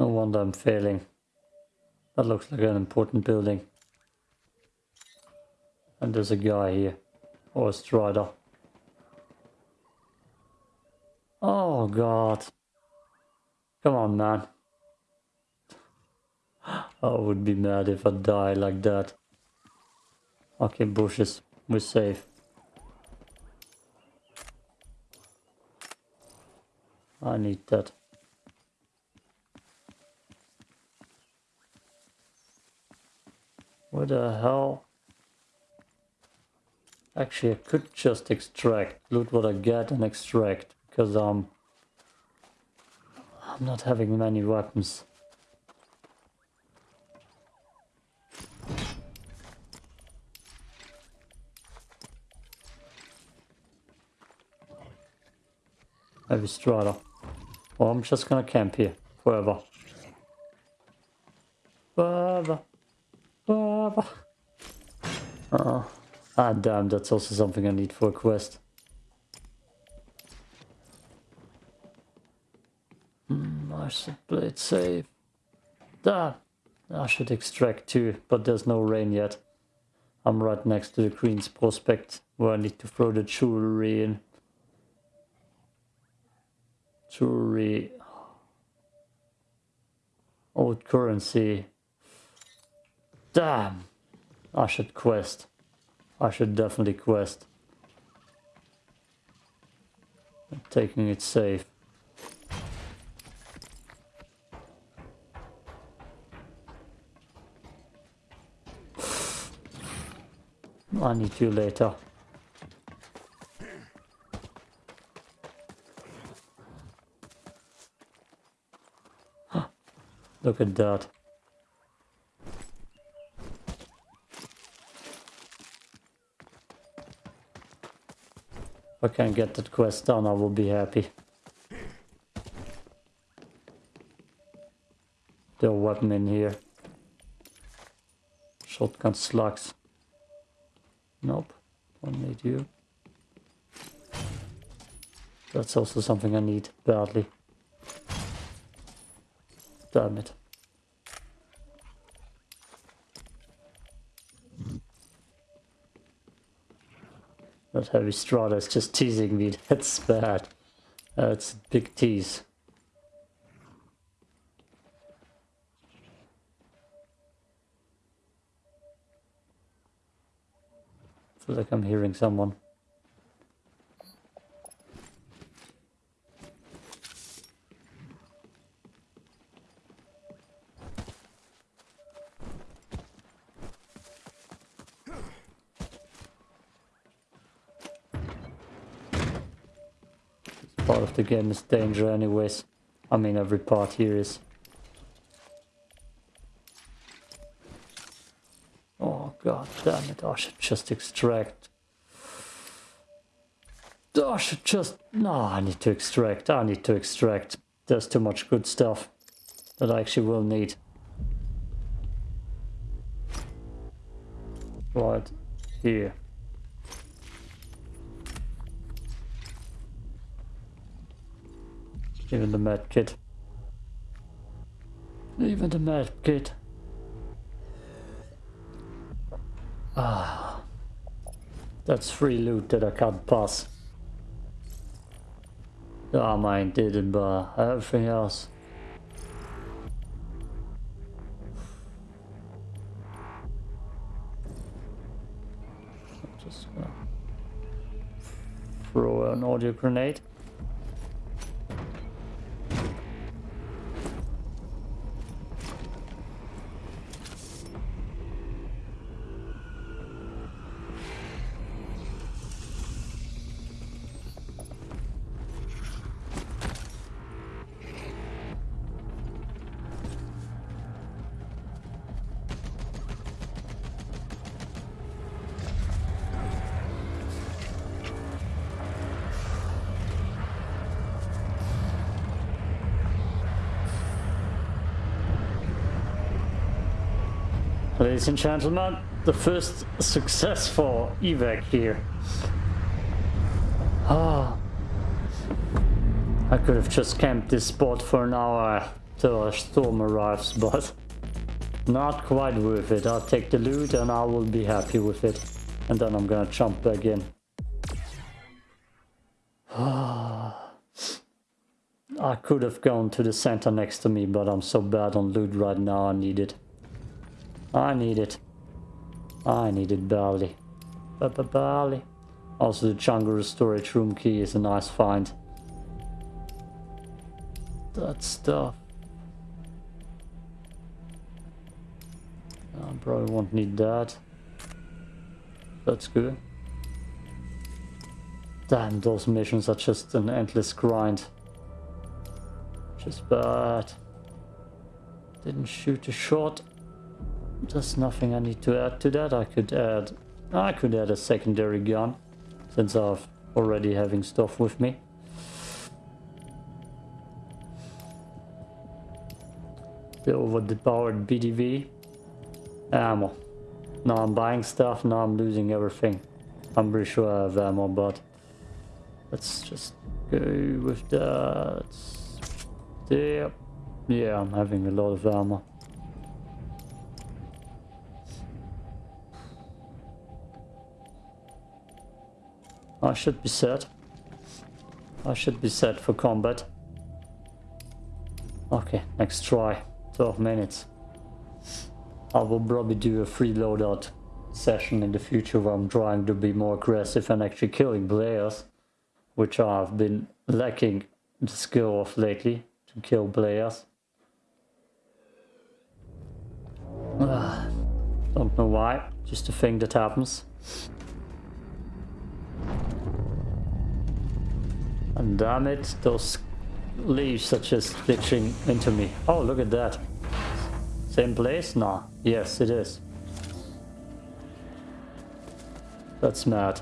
No wonder I'm failing. That looks like an important building. And there's a guy here. Or a strider. Oh god. Come on, man. I would be mad if I die like that. Okay, bushes. We're safe. I need that. What the hell? Actually, I could just extract. Loot what I get and extract. Because um, I'm not having many weapons. Maybe Strider. Well, I'm just gonna camp here forever. Forever. Uh, ah, damn, that's also something I need for a quest. Hmm, I should play it safe. Damn. I should extract too, but there's no rain yet. I'm right next to the Queen's Prospect, where I need to throw the jewelry in. Jewelry. Old currency. Damn. I should quest. I should definitely quest. I'm taking it safe. I need you later. Look at that. If I can get that quest done, I will be happy. There weapon in here. Shotgun slugs. Nope, don't need you. That's also something I need badly. Damn it. That heavy strider is just teasing me. That's bad. That's uh, a big tease. Feels like I'm hearing someone. Part of the game is danger anyways. I mean every part here is. Oh god damn it, I should just extract. I should just... No, I need to extract, I need to extract. There's too much good stuff that I actually will need. Right, here. Even the med kit. Even the med kit. Ah. That's free loot that I can't pass. Ah, oh, mine didn't, but everything else. Just throw an audio grenade. Ladies and gentlemen, the first successful evac here. Ah, I could have just camped this spot for an hour. till a storm arrives, but not quite worth it. I'll take the loot and I will be happy with it. And then I'm gonna jump back in. I could have gone to the center next to me, but I'm so bad on loot right now, I need it. I need it. I need it badly. Badly. Also, the jungle storage room key is a nice find. That stuff. I probably won't need that. That's good. Damn, those missions are just an endless grind. Just bad. Didn't shoot a shot. There's nothing I need to add to that. I could add... I could add a secondary gun. Since I've already having stuff with me. The overpowered BDV. Ammo. Now I'm buying stuff, now I'm losing everything. I'm pretty sure I have ammo, but... Let's just go with that. Yeah, yeah, I'm having a lot of armor. I should be set. I should be set for combat. Okay, next try. 12 minutes. I will probably do a free loadout session in the future where I'm trying to be more aggressive and actually killing players, which I've been lacking the skill of lately to kill players. Uh, don't know why, just a thing that happens. And damn it, those leaves are just glitching into me. Oh, look at that. Same place? Nah. Yes, it is. That's mad.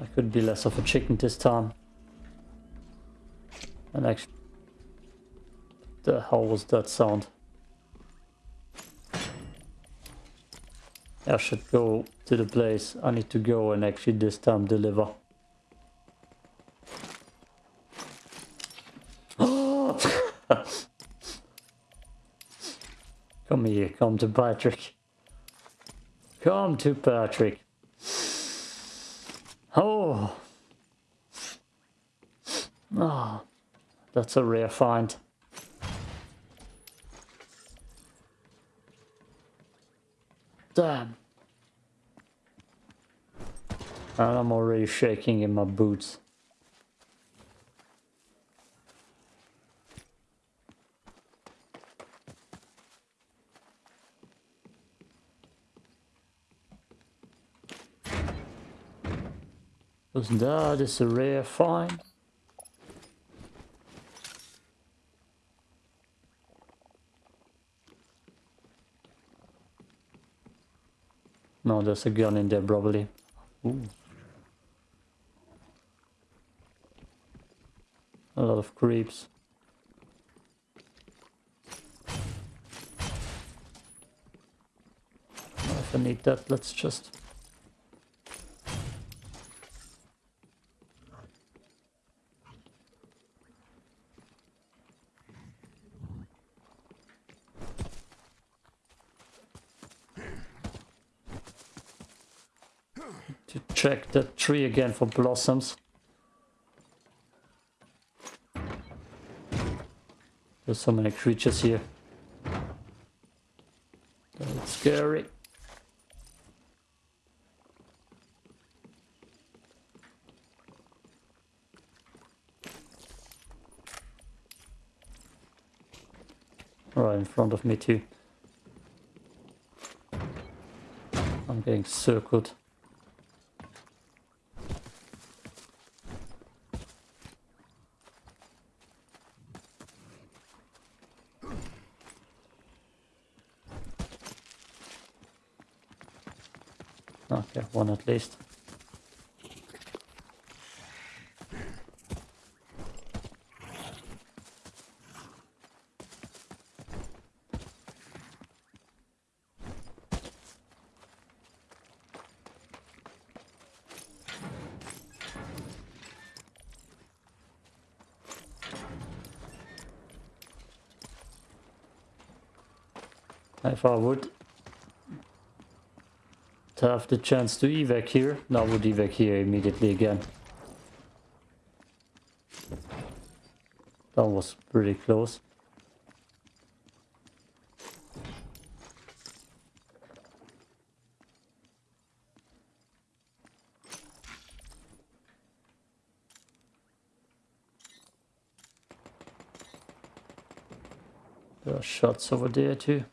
I could be less of a chicken this time. And actually... The hell was that sound? I should go to the place. I need to go and actually this time deliver. come here, come to Patrick. Come to Patrick. Oh. Ah, oh, that's a rare find. Damn. And I'm already shaking in my boots. Because that is a rare find. No, there's a gun in there probably. Ooh. A lot of creeps. If I need that, let's just check that tree again for blossoms. There's so many creatures here. That's scary. Right in front of me too. I'm getting circled. beschäftigt. Einfach Wood. Have the chance to evac here, I would evac here immediately again. That was pretty close. There are shots over there too.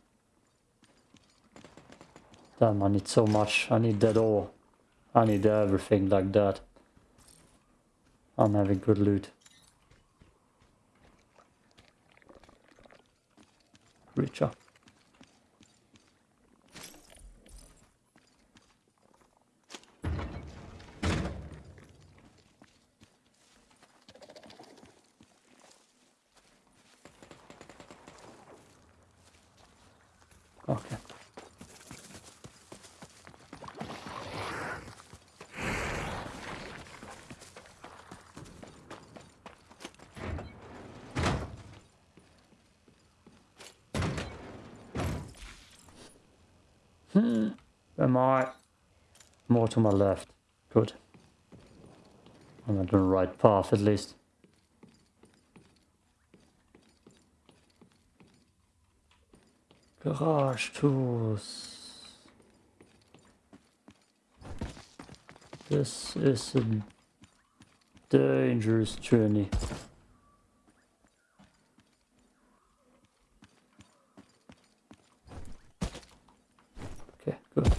Damn, I need so much. I need that all. I need everything like that. I'm having good loot. Reach. Okay. Hmm. Am I? More to my left. Good. I'm on the right path at least. Garage tools. This is a dangerous journey. Okay, good.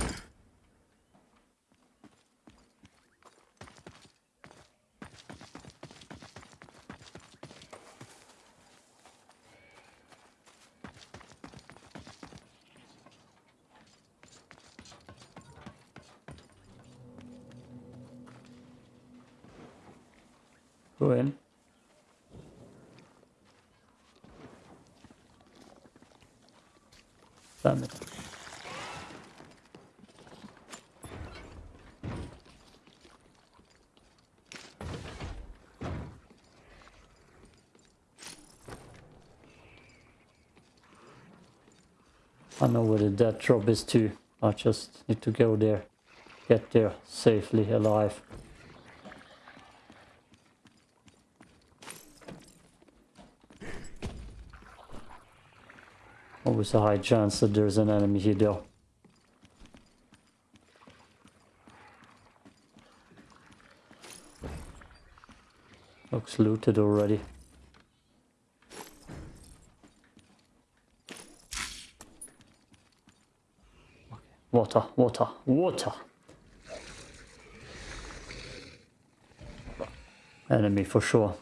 Go in. I know where the dead drop is too. I just need to go there. Get there safely alive. Always a high chance that there's an enemy here though. Looks looted already. Water, water, water! Enemy for sure.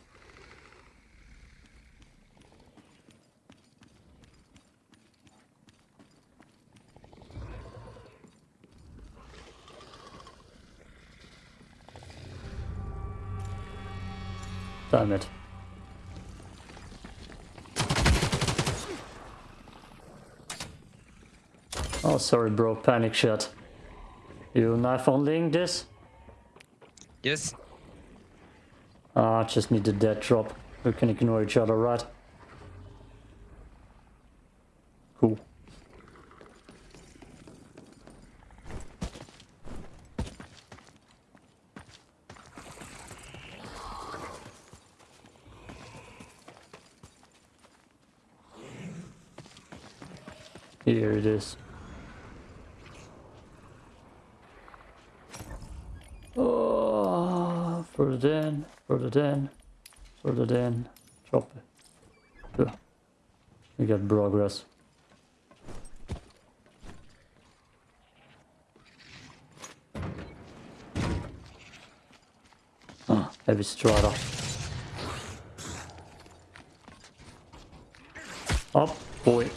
Oh, sorry, bro. Panic shot. You knife onlying this? Yes. Ah, just need the dead drop. We can ignore each other, right? Cool. Here it is. Oh, further in, further in, further in. Drop it. Yeah. We got progress. Ah, heavy strider. Up, boy.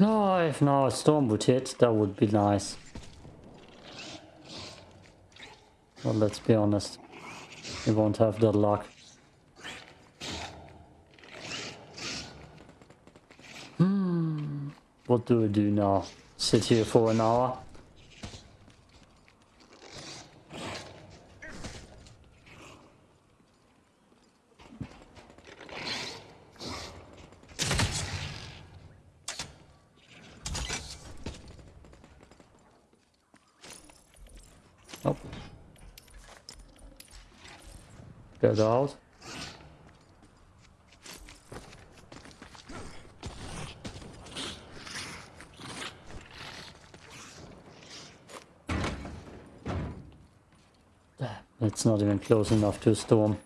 No, if now a storm would hit, that would be nice. Well, let's be honest. We won't have that luck. Hmm. What do we do now? Sit here for an hour? Nope. Get out. Ah, it's not even close enough to a storm.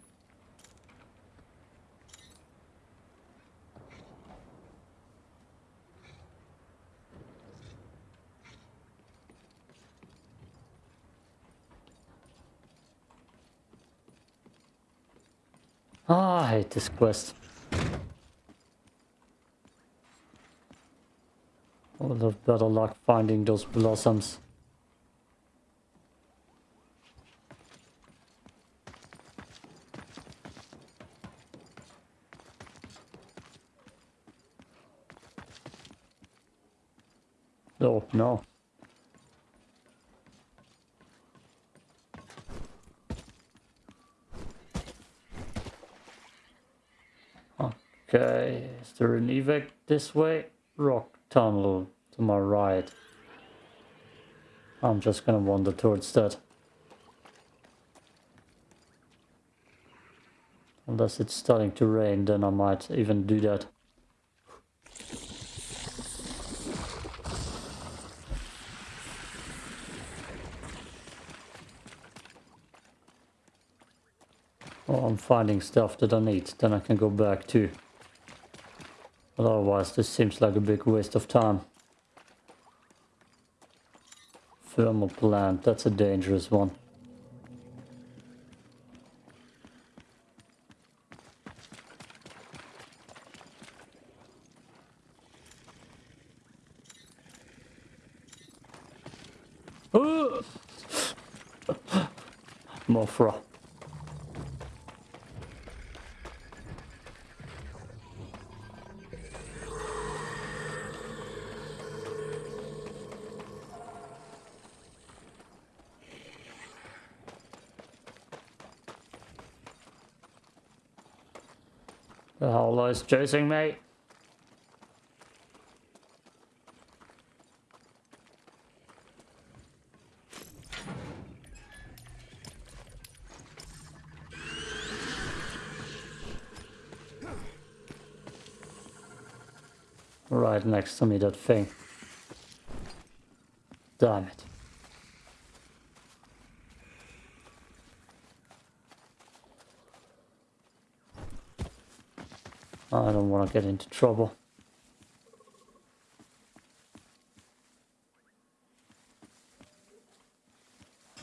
Ah, I hate this quest. Would have better luck finding those blossoms. Oh, no. Okay, is there an evac this way? Rock tunnel to my right. I'm just gonna wander towards that. Unless it's starting to rain, then I might even do that. Oh, I'm finding stuff that I need, then I can go back too. Otherwise, this seems like a big waste of time. Thermal plant, that's a dangerous one. Mothra. The chasing me. Right next to me, that thing. Damn it. I don't want to get into trouble.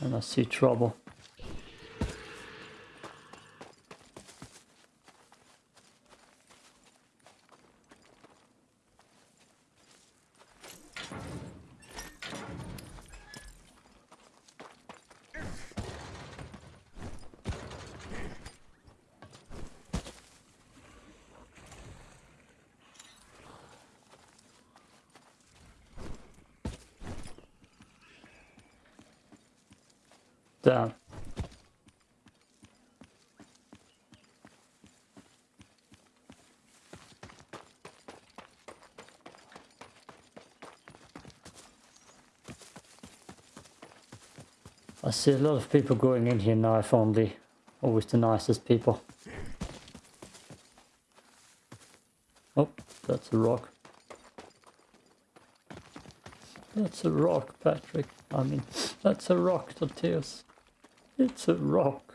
And I see trouble. Damn. I see a lot of people going in here knife only. Always the nicest people. Oh, that's a rock. That's a rock, Patrick. I mean, that's a rock, Tortillas. It's a rock.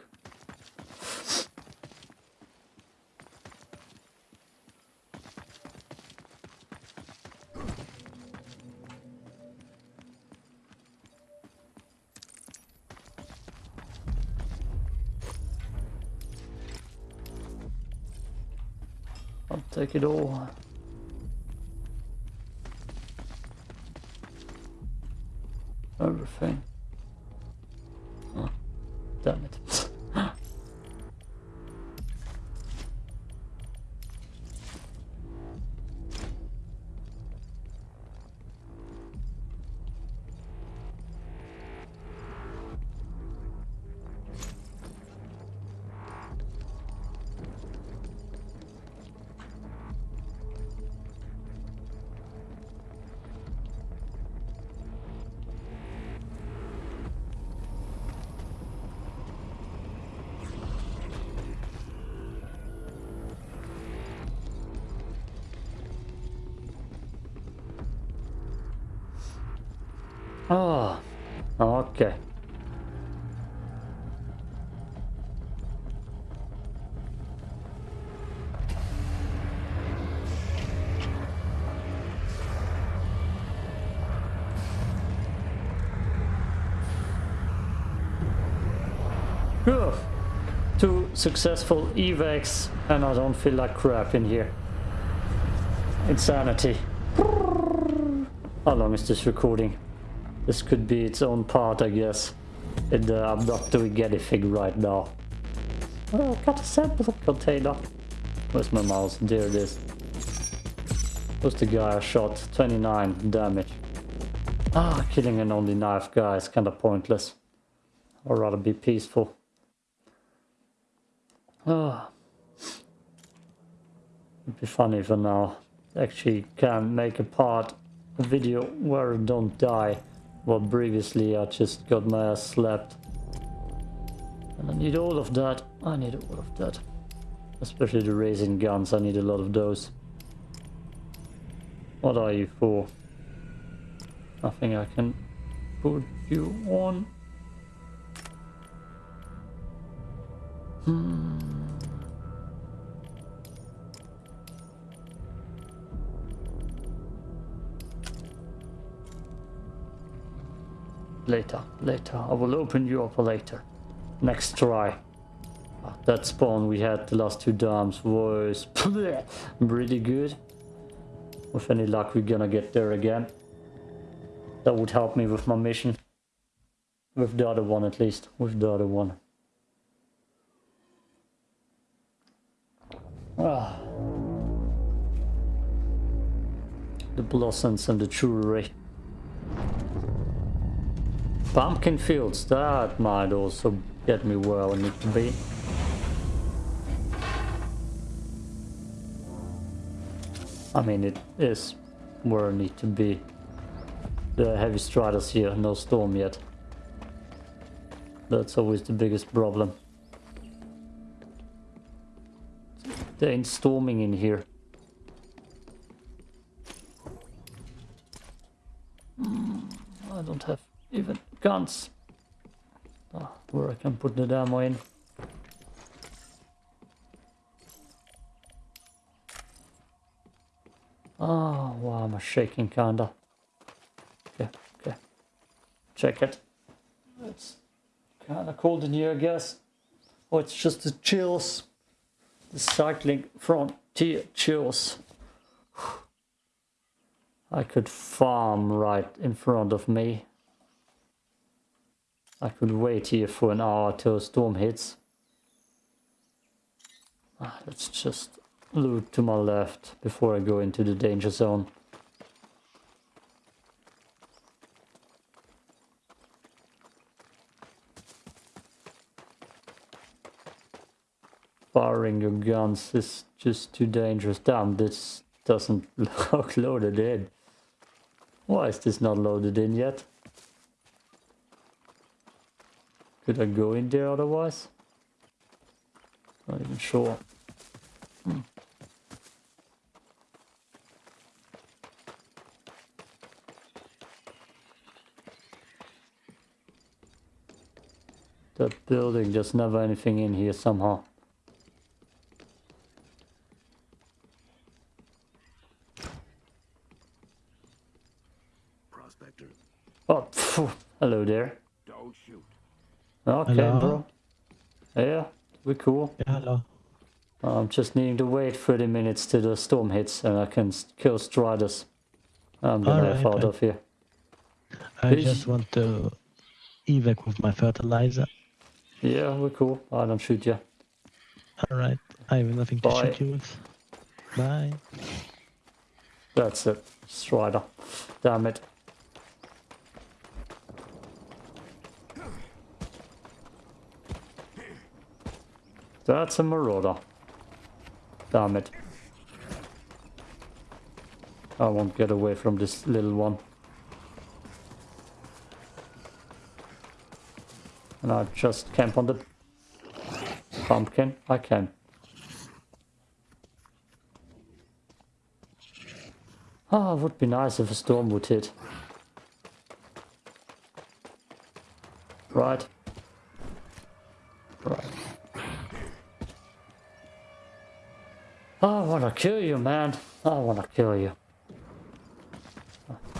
I'll take it all. Successful evacs and I don't feel like crap in here. Insanity. How long is this recording? This could be its own part, I guess. In the abductor we get a fig right now. Oh, got a sample container. Where's my mouse? There it is. Who's the guy I shot? 29 damage. Ah, killing an only knife guy is kinda pointless. I'd rather be peaceful. Ah. It'd be funny for now. Actually can make a part, a video where I don't die. Well, previously I just got my ass slapped. And I need all of that. I need all of that. Especially the raising guns, I need a lot of those. What are you for? Nothing I can put you on. Hmm. Later, later. I will open you up later. Next try. Ah, That spawn we had the last two dams was really good. With any luck we're gonna get there again. That would help me with my mission. With the other one at least. With the other one. Ah. The blossoms and the jewelry. Pumpkin fields, that might also get me where I need to be. I mean, it is where I need to be. The heavy striders here, no storm yet. That's always the biggest problem. There ain't storming in here. Hmm, I don't have even guns. Ah, where I can put the ammo in. Oh, wow, I'm shaking kinda. Okay, okay. Check it. It's kinda cold in here, I guess. Oh, it's just the chills. The cycling frontier chills. I could farm right in front of me. I could wait here for an hour till a storm hits. Ah, let's just loot to my left before I go into the danger zone. Firing your guns is just too dangerous. Damn, this doesn't look loaded in. Why is this not loaded in yet? Could I go in there otherwise? Not even sure. Hmm. That building, there's never anything in here somehow. Prospector, Oh, phew. hello there. don't shoot. Okay, Hello? bro. Yeah, we're cool. Yeah, hello. I'm just needing to wait 30 minutes till the storm hits and I can kill Striders. I'm gonna have out right. of here. I Please. just want to evac with my fertilizer. Yeah, we're cool. I don't shoot you. Alright, I have nothing to shoot you with. Bye. That's it. Strider. Damn it. That's a marauder. Damn it. I won't get away from this little one. And I just camp on the pumpkin. I can. Ah, it would be nice if a storm would hit. Right. Oh, I wanna kill you, man. I wanna kill you.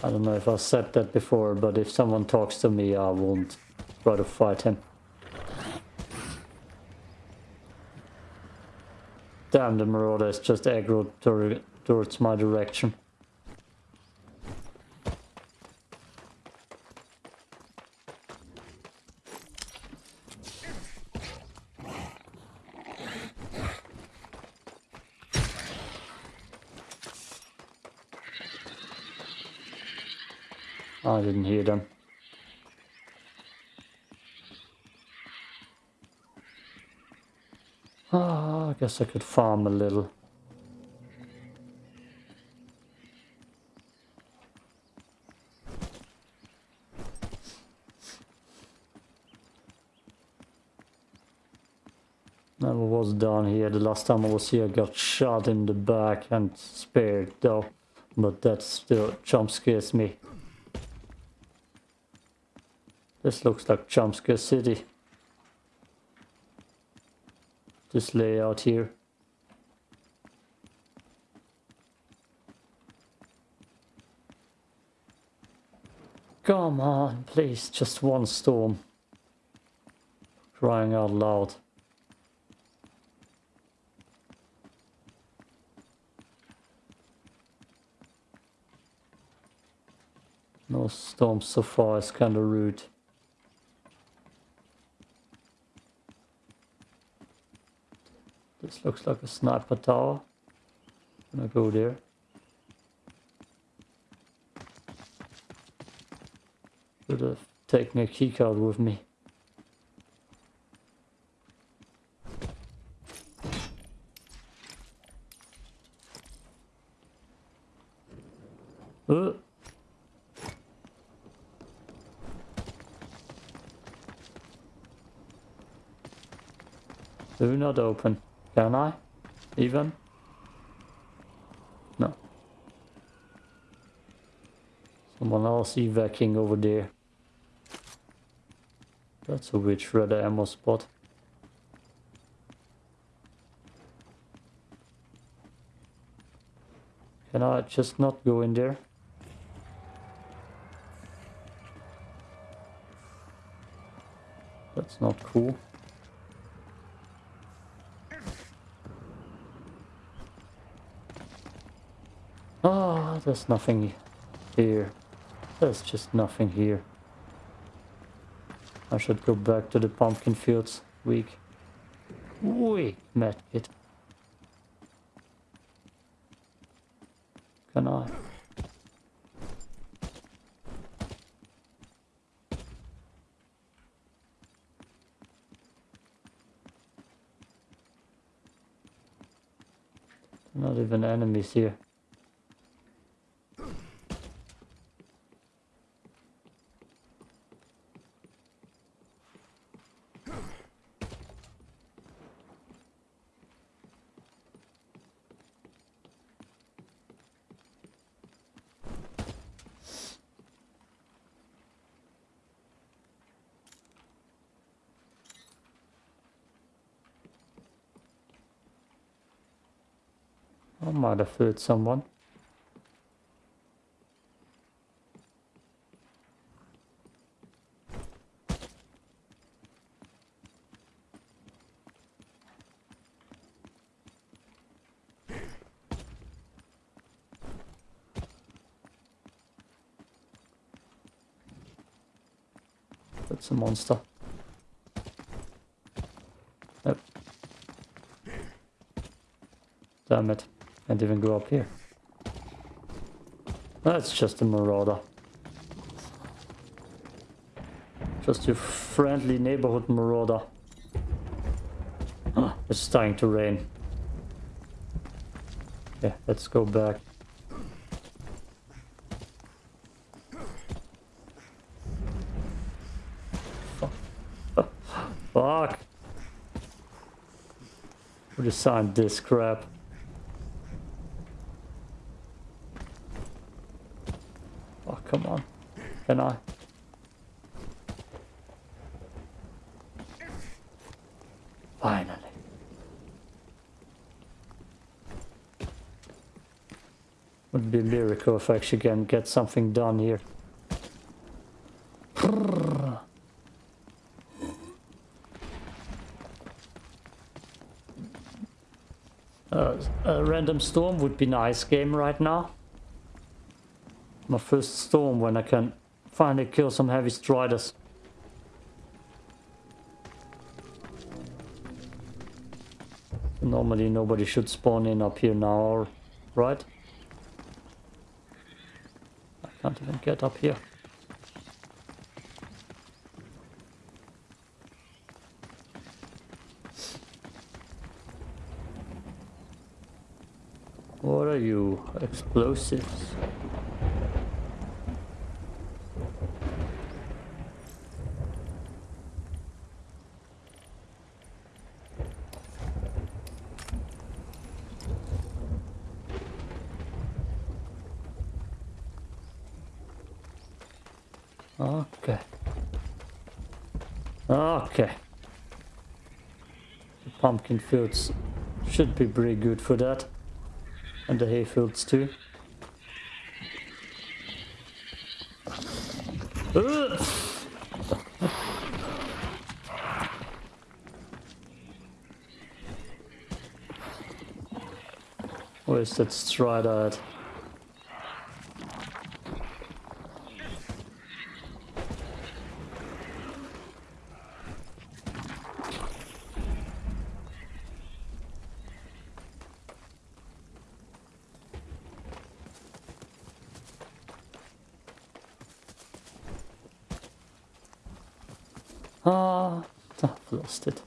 I don't know if I said that before, but if someone talks to me, I won't try to fight him. Damn, the Marauder is just aggro towards my direction. I didn't hear them. Ah, I guess I could farm a little. Never was down here. The last time I was here I got shot in the back and spared though. But that still jump scares me. This looks like Jumpscare City. This layout here. Come on, please, just one storm. Crying out loud. No storms so far, it's kinda rude. This looks like a sniper tower. I'm Gonna go there. Should have taken a keycard with me. Uh. Do not open. Can I? Even? No. Someone else evacuating over there. That's a weird shredder ammo spot. Can I just not go in there? That's not cool. Ah, there's nothing here. There's just nothing here. I should go back to the pumpkin fields. Weak. Weak medkit. Can I? Not even enemies here. Might have hurt someone. That's a monster. Damn it. Can't even go up here. That's just a marauder. Just your friendly neighborhood marauder. Ah, it's starting to rain. Yeah, let's go back. Fuck. Fuck. Who designed this crap? I? Finally. Would be lyrical if I actually can get something done here. Uh, a random storm would be nice game right now. My first storm when I can finally kill some heavy striders. Normally nobody should spawn in up here now, right? I can't even get up here. What are you? Explosives? Okay. Okay. The pumpkin fields should be pretty good for that. And the hay fields too. Ugh. Where's that strider at? Ah, I've lost it.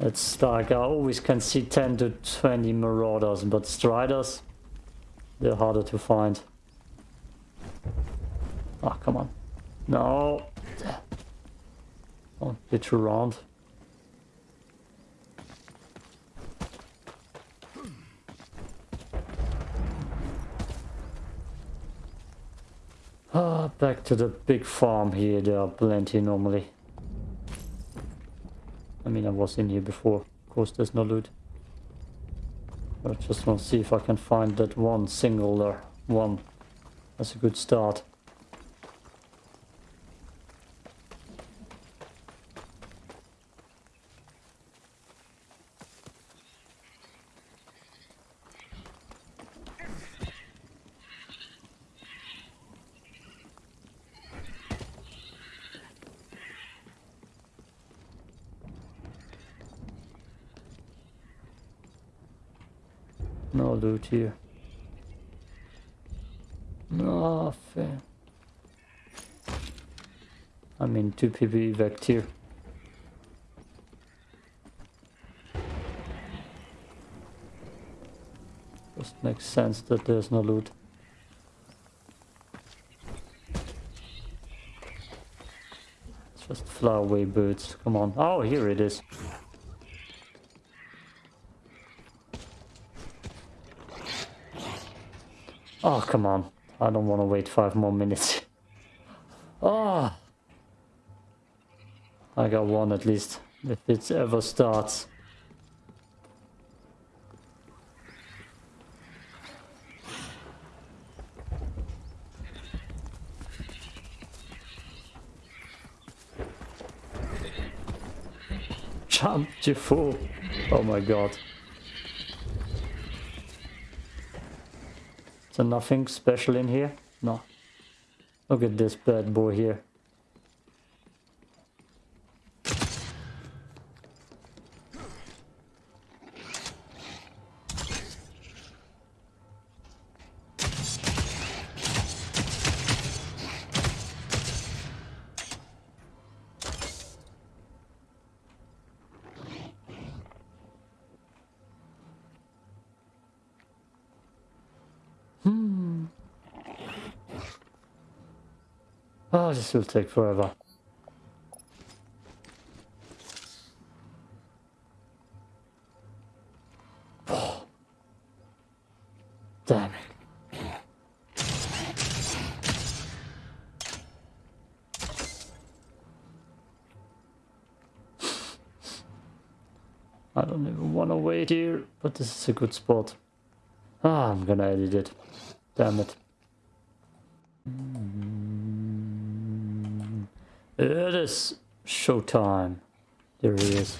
It's like I always can see 10 to 20 marauders, but striders, they're harder to find. Ah, come on. No. Don't around. Ah, back to the big farm here. There are plenty normally. I mean, I was in here before. Of course, there's no loot. I just want to see if I can find that one singular one. That's a good start. No loot here. Nothing. I mean, two people evac here. Just makes sense that there's no loot. It's just fly away birds. Come on. Oh, here it is. Oh, come on. I don't want to wait five more minutes. I got one at least, if it ever starts. Jump, you fool! Oh my god. So nothing special in here? No. Look at this bad boy here. Oh, this will take forever. Damn it. I don't even want to wait here, but this is a good spot. Ah, I'm gonna edit it. Damn it. Is showtime. There he is.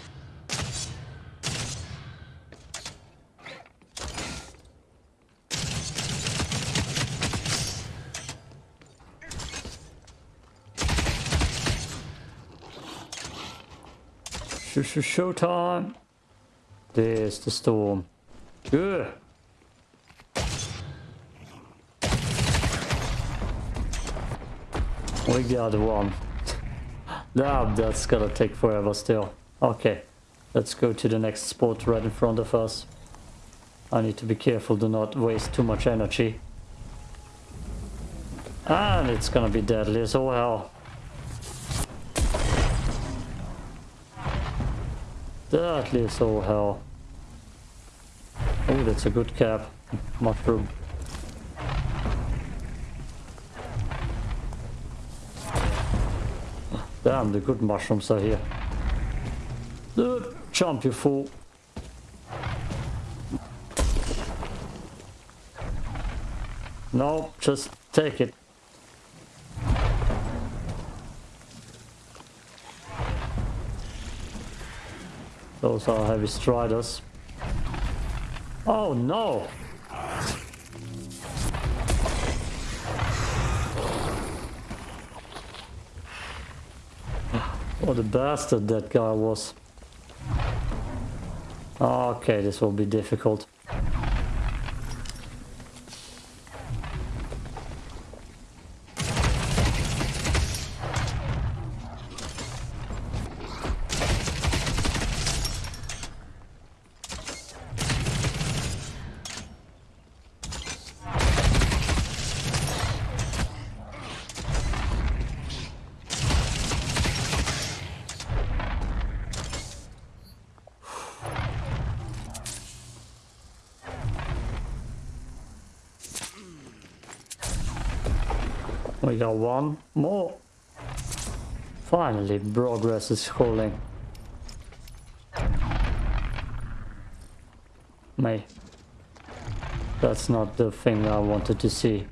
Sh sh showtime. There's the storm. Good. We got one. Damn, that's gonna take forever still. Okay, let's go to the next spot right in front of us. I need to be careful to not waste too much energy. And it's gonna be deadly as hell. Deadly as all hell. Oh, that's a good cap. Mushroom. Damn, the good mushrooms are here. Dude, jump, you fool. No, just take it. Those are heavy striders. Oh no! Oh, what a bastard that guy was. Ah, okay, this will be difficult. Got one more. Finally, progress is calling. May. That's not the thing I wanted to see.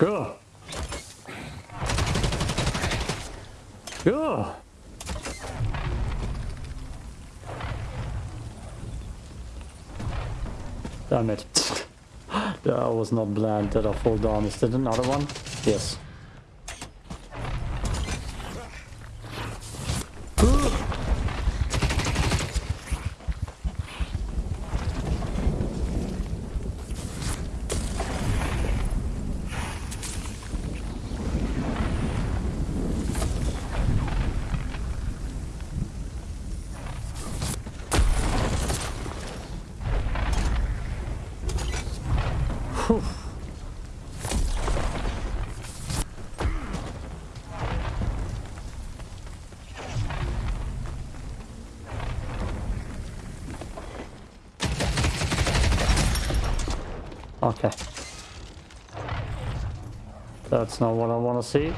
Go. Go. Damn it. that was not planned that I fall down. Is that another one? Yes. Whew. Okay. That's not what I want to see.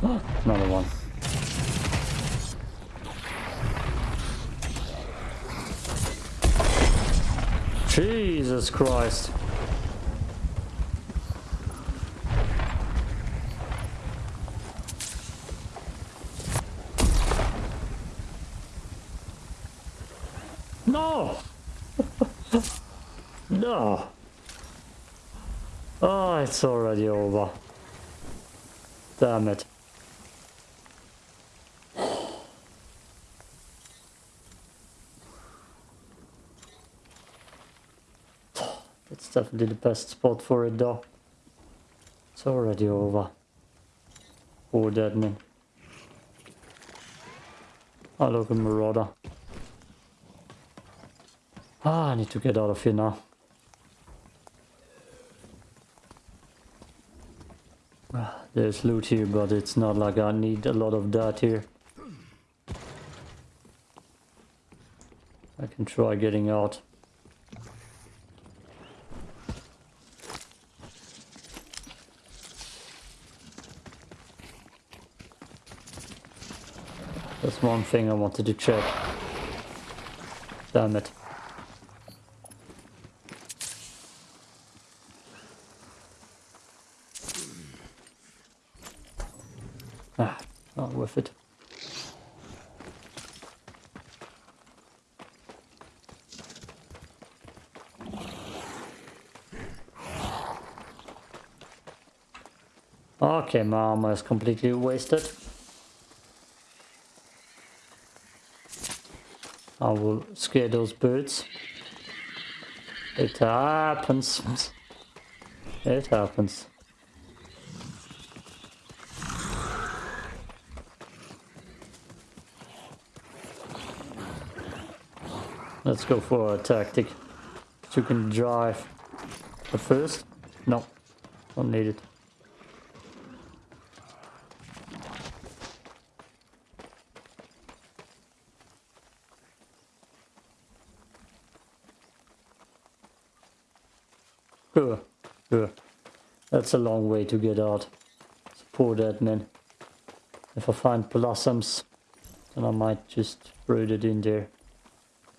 Another one. Jesus Christ. No! no! Oh, it's already over. Damn it. That's definitely the best spot for it though. It's already over. Poor dead man. Oh look, a marauder. Ah, I need to get out of here now. There's loot here, but it's not like I need a lot of that here. I can try getting out. That's one thing I wanted to check. Damn it. Ah, not worth it. Okay, my armor is completely wasted. I will scare those birds. It happens. It happens. Let's go for a tactic. You can drive. But first, no, don't need it. Ugh, ugh. That's a long way to get out. Support admin. If I find blossoms, then I might just root it in there.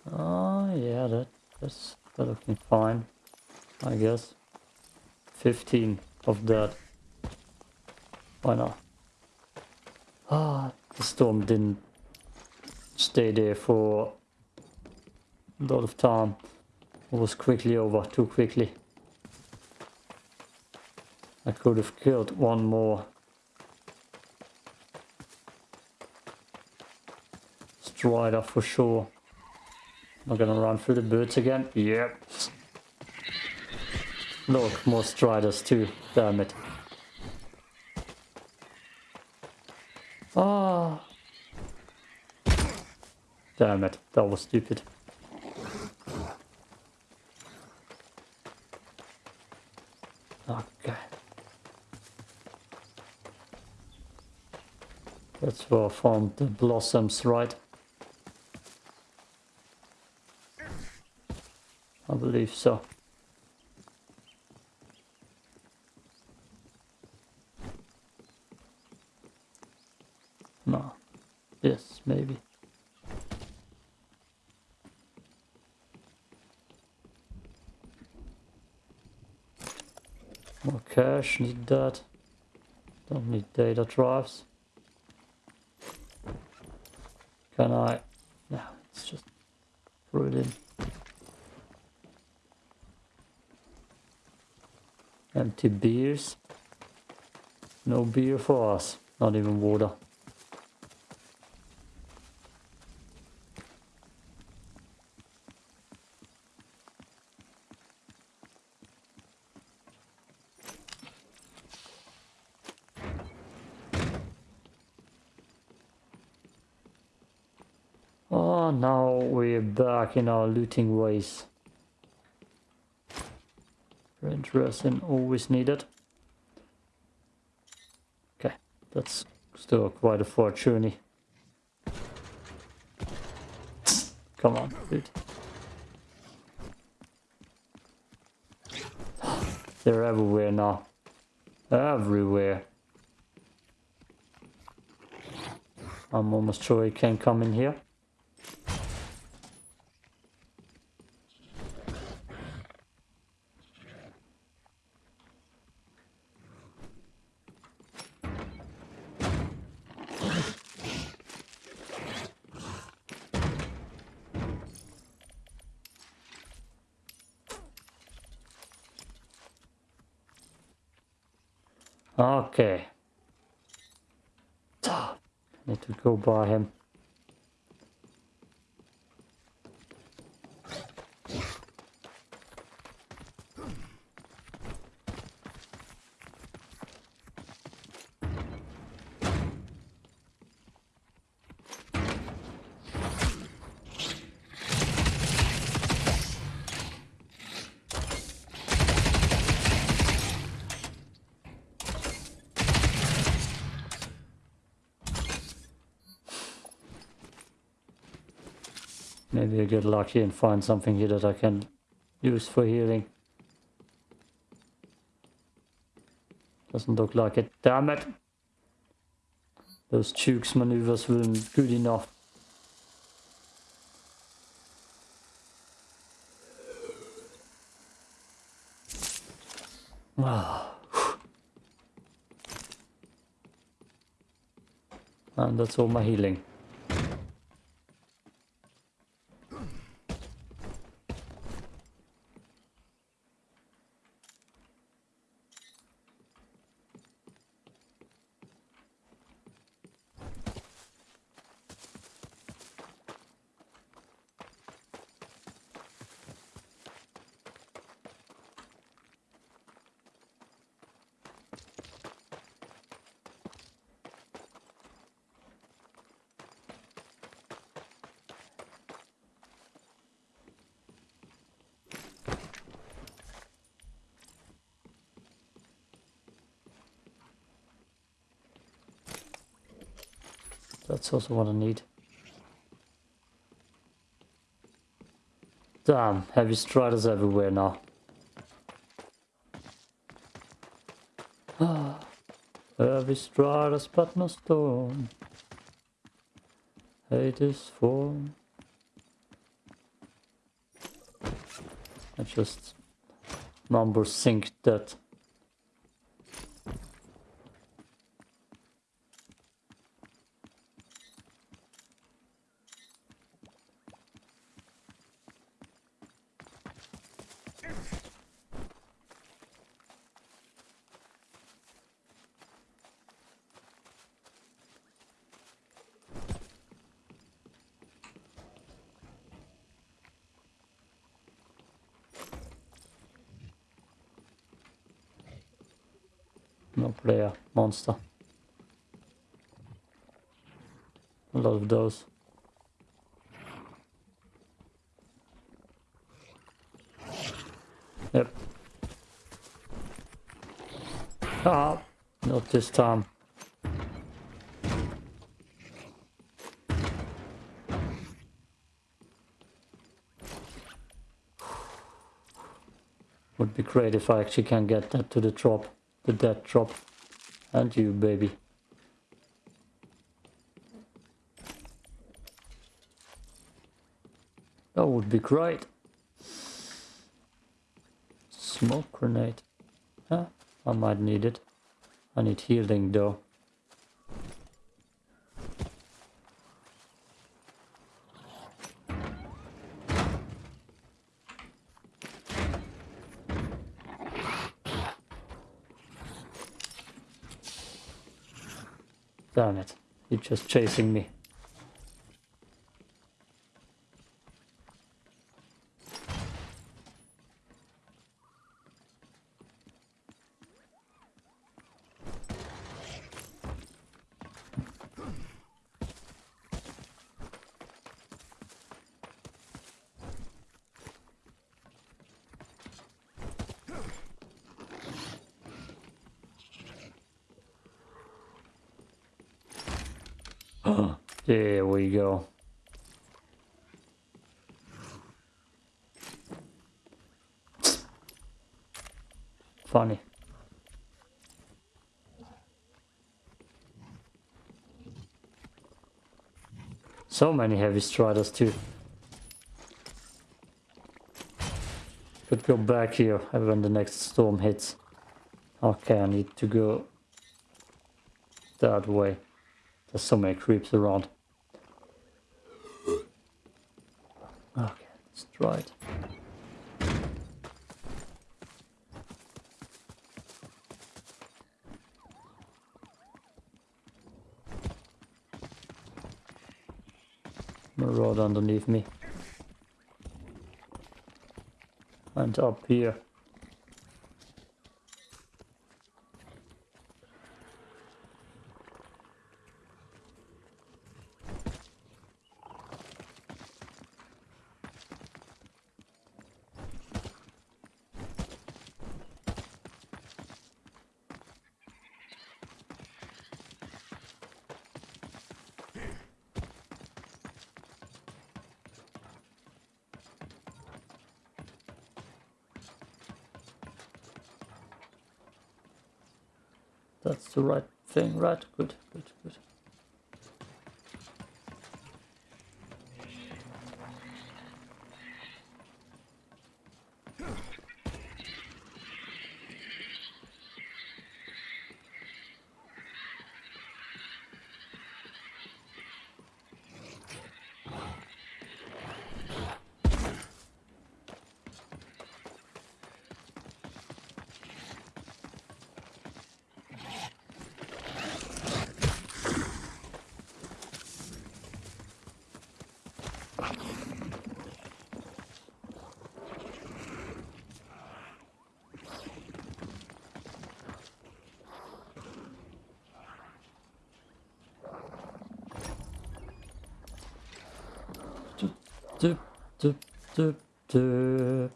Oh yeah, that that's looking fine. I guess. 15 of that. Why not? Ah, the storm didn't stay there for a lot of time. It was quickly over, too quickly. I could have killed one more. Strider for sure. Am I gonna run through the birds again? Yep. Look, more striders too. Damn it. Ah. Damn it, that was stupid. Okay. I found the blossoms, right? I believe so. No. Yes, maybe. More cash, need that. Don't need data drives. I? No, it's just throw it in. Empty beers. No beer for us. Not even water. Oh, now we're back in our looting ways. Red resin always needed. Okay, that's still quite a far journey. Come on, dude. They're everywhere now. Everywhere. I'm almost sure he can come in here. Okay. Ah, By him. Maybe I get lucky and find something here that I can use for healing. Doesn't look like it. Damn it! Those Chooks maneuvers weren't good enough. And that's all my healing. That's also what I need. Damn, heavy striders everywhere now. Heavy striders but no storm. Hate is form. I just number sync that. No player, monster. A lot of those. Yep. Ah, not this time. Would be great if I actually can get that to the drop, the dead drop. And you, baby. That would be great. Smoke grenade. Huh? I might need it. I need healing though. Damn it. You're just chasing me. there we go. Funny. So many heavy striders too. Could go back here when the next storm hits. Okay, I need to go that way. There's so many creeps around. Okay, let's try it. Marauder underneath me. And up here. Right? Good, good, good. Doop, doop.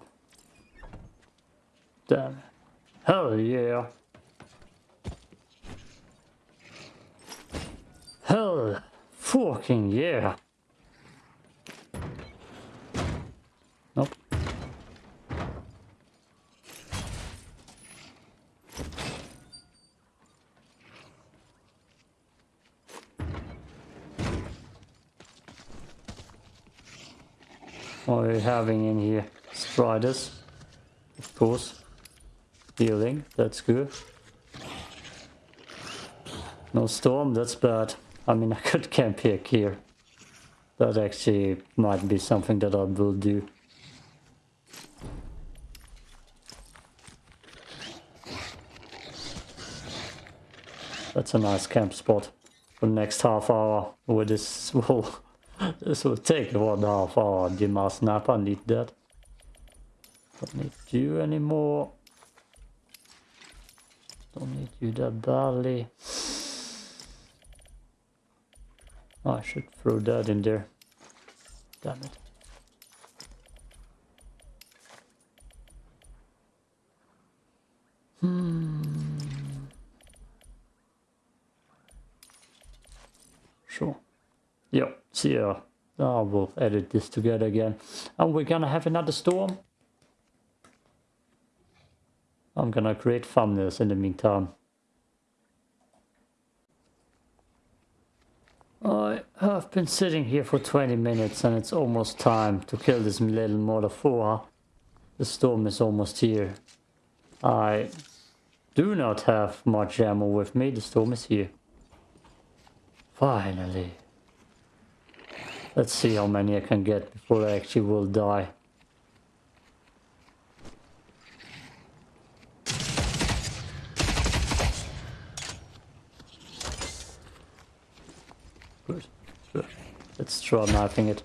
Damn. Hell yeah. Hell fucking yeah. Having in here? Striders. Of course. Healing, that's good. No storm, that's bad. I mean, I could camp here, here. That actually might be something that I will do. That's a nice camp spot for the next half hour. With this will this will take one half hour. Dima snap, I need that. Don't need you anymore. Don't need you that badly. I should throw that in there. Damn it. Hmm. Sure. Yep, see ya. Oh, we'll edit this together again. And we're gonna have another storm. I'm gonna create thumbnails in the meantime. I have been sitting here for 20 minutes and it's almost time to kill this little motherfucker. The storm is almost here. I do not have much ammo with me, the storm is here. Finally. Let's see how many I can get before I actually will die. Let's try knifing it.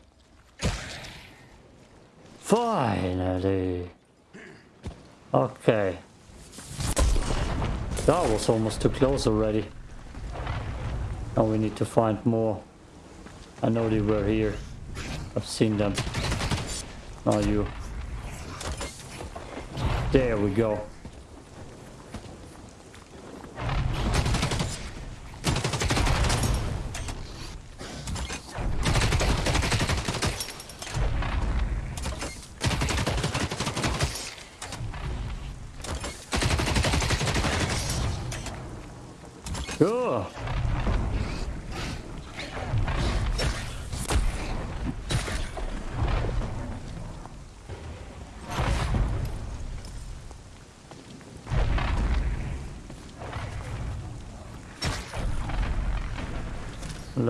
Finally! Okay. That was almost too close already. Now we need to find more. I know they were here. I've seen them. Now you. There we go. Ugh.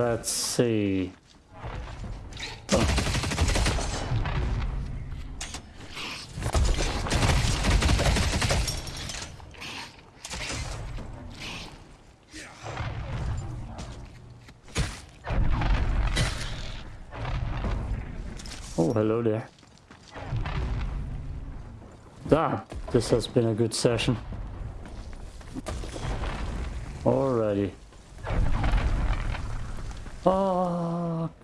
Let's see. Oh. Hello there. Damn, this has been a good session. Alrighty.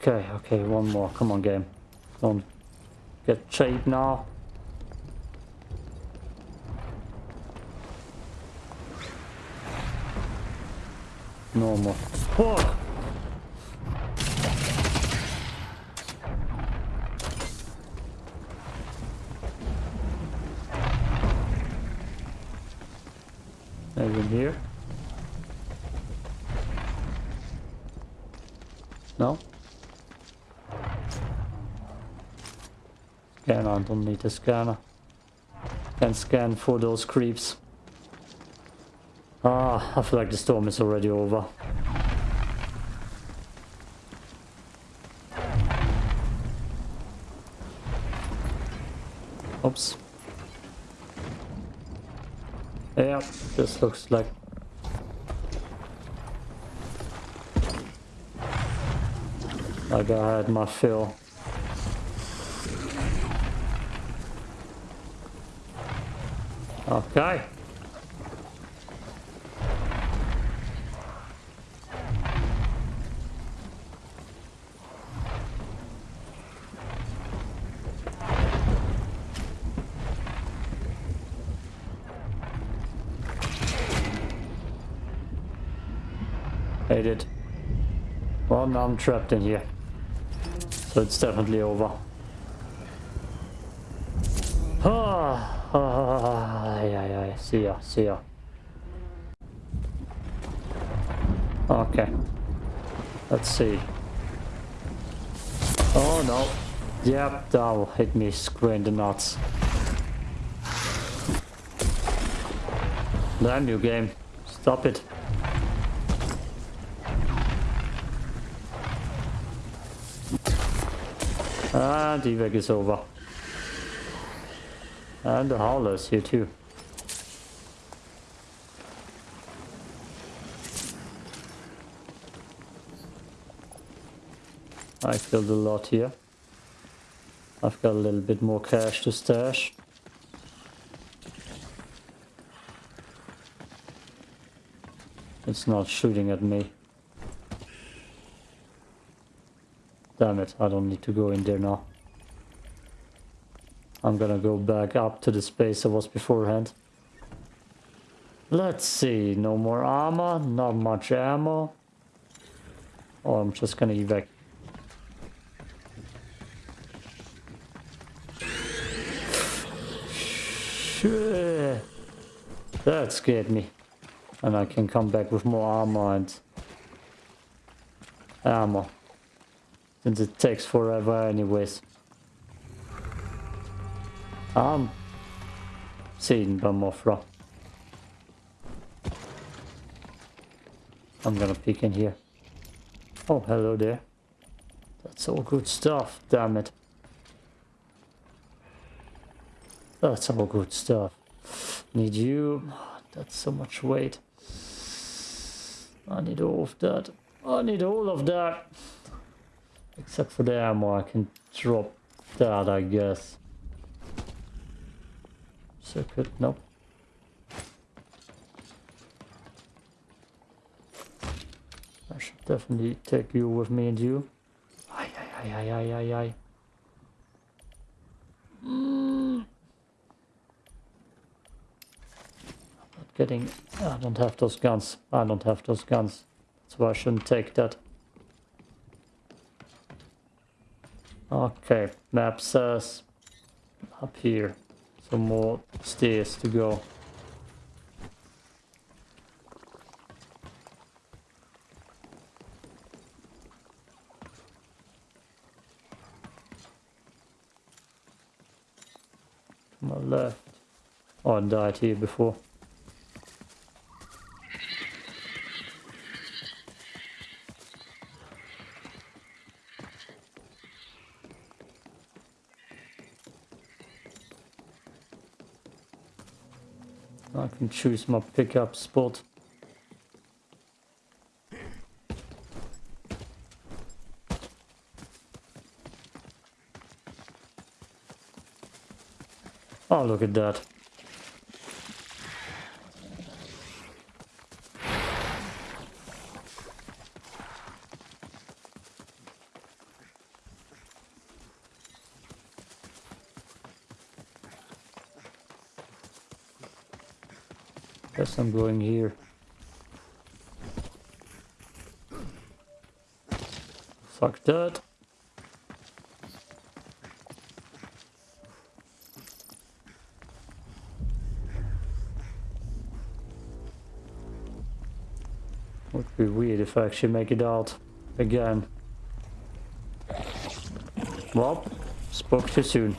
Okay, okay, one more. Come on, game. Don't get cheap now. No more. Fuck! Maybe in here. No? Scanner, I need a scanner. Can scan for those creeps. Ah, I feel like the storm is already over. Oops. Yeah, this looks like like I had my fill. Okay. Hate it. Well, now I'm trapped in here. So it's definitely over. Ah, ah, yeah, yeah, see ya, see ya. Okay. Let's see. Oh no. Yep, that will hit me square in the nuts. Damn you game. Stop it. And the evac is over. And the howler's here too. I killed a lot here. I've got a little bit more cash to stash. It's not shooting at me. Damn it, I don't need to go in there now. I'm gonna go back up to the space I was beforehand. Let's see, no more armor, not much ammo. Oh, I'm just gonna evac. That scared me. And I can come back with more armor and ammo. Since it takes forever anyways. Um, I'm seen by Mothra. I'm gonna peek in here. Oh, hello there. That's all good stuff, damn it. That's all good stuff. Need you. That's so much weight. I need all of that. I need all of that. Except for the ammo, I can drop that, I guess. Circuit, nope. I should definitely take you with me and you. Ay, ay, ay, ay, ay, ay, ay. Mm. I'm not getting... I don't have those guns. I don't have those guns. Why I shouldn't take that. Okay, map says up here. Some more stairs to go. To my left. Oh, I died here before. Can choose my pickup spot. Oh, look at that. Guess I'm going here. Fuck that. Would be weird if I actually make it out again. Well, spoke too soon.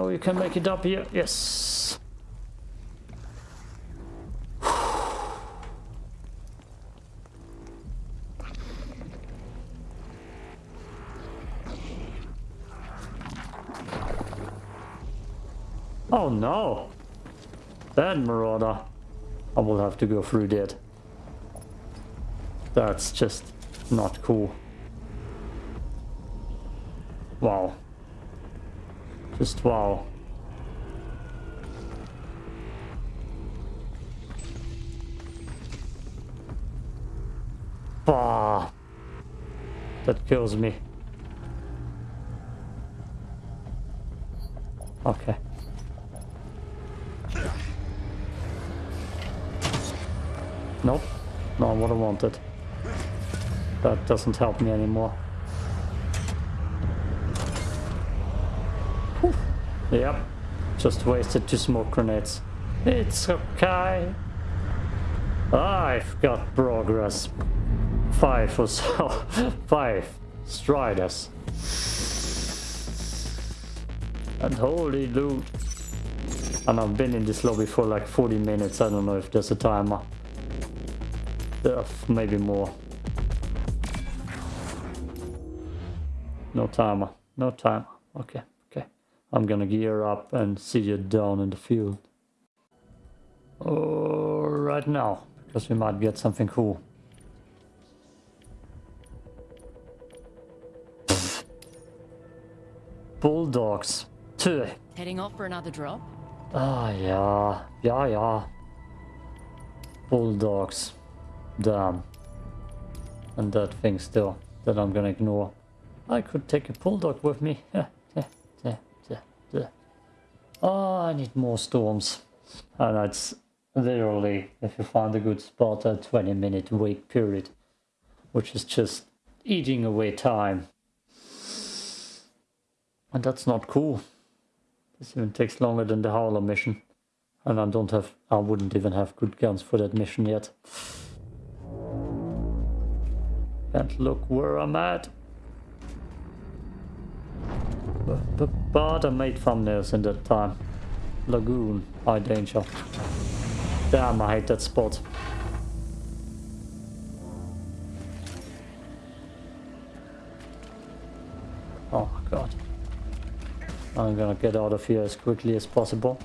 Know you can make it up here. Yes. Oh no! That marauder. I will have to go through that. That's just not cool. Wow. Just wow. Bah. That kills me. Okay. Nope. Not what I wanted. That doesn't help me anymore. Yep. Just wasted two smoke grenades. It's okay. I've got progress. Five or so. Five striders. And holy loot. And I've been in this lobby for like 40 minutes. I don't know if there's a timer. Uh, maybe more. No timer. No timer. Okay, okay. I'm gonna gear up and see you down in the field. Oh, right now, because we might get something cool. Bulldogs. Two. Heading off for another drop? Ah, yeah. Yeah, yeah. Bulldogs. Damn. And that thing still that I'm gonna ignore. I could take a bulldog with me. oh, I need more storms. And it's literally, if you find a good spot, a 20 minute wait period. Which is just eating away time. And that's not cool. This even takes longer than the Howler mission. And I don't have, I wouldn't even have good guns for that mission yet. Can't look where I'm at. But, I made thumbnails in that time. Lagoon, high danger. Damn, I hate that spot. Oh god. I'm gonna get out of here as quickly as possible.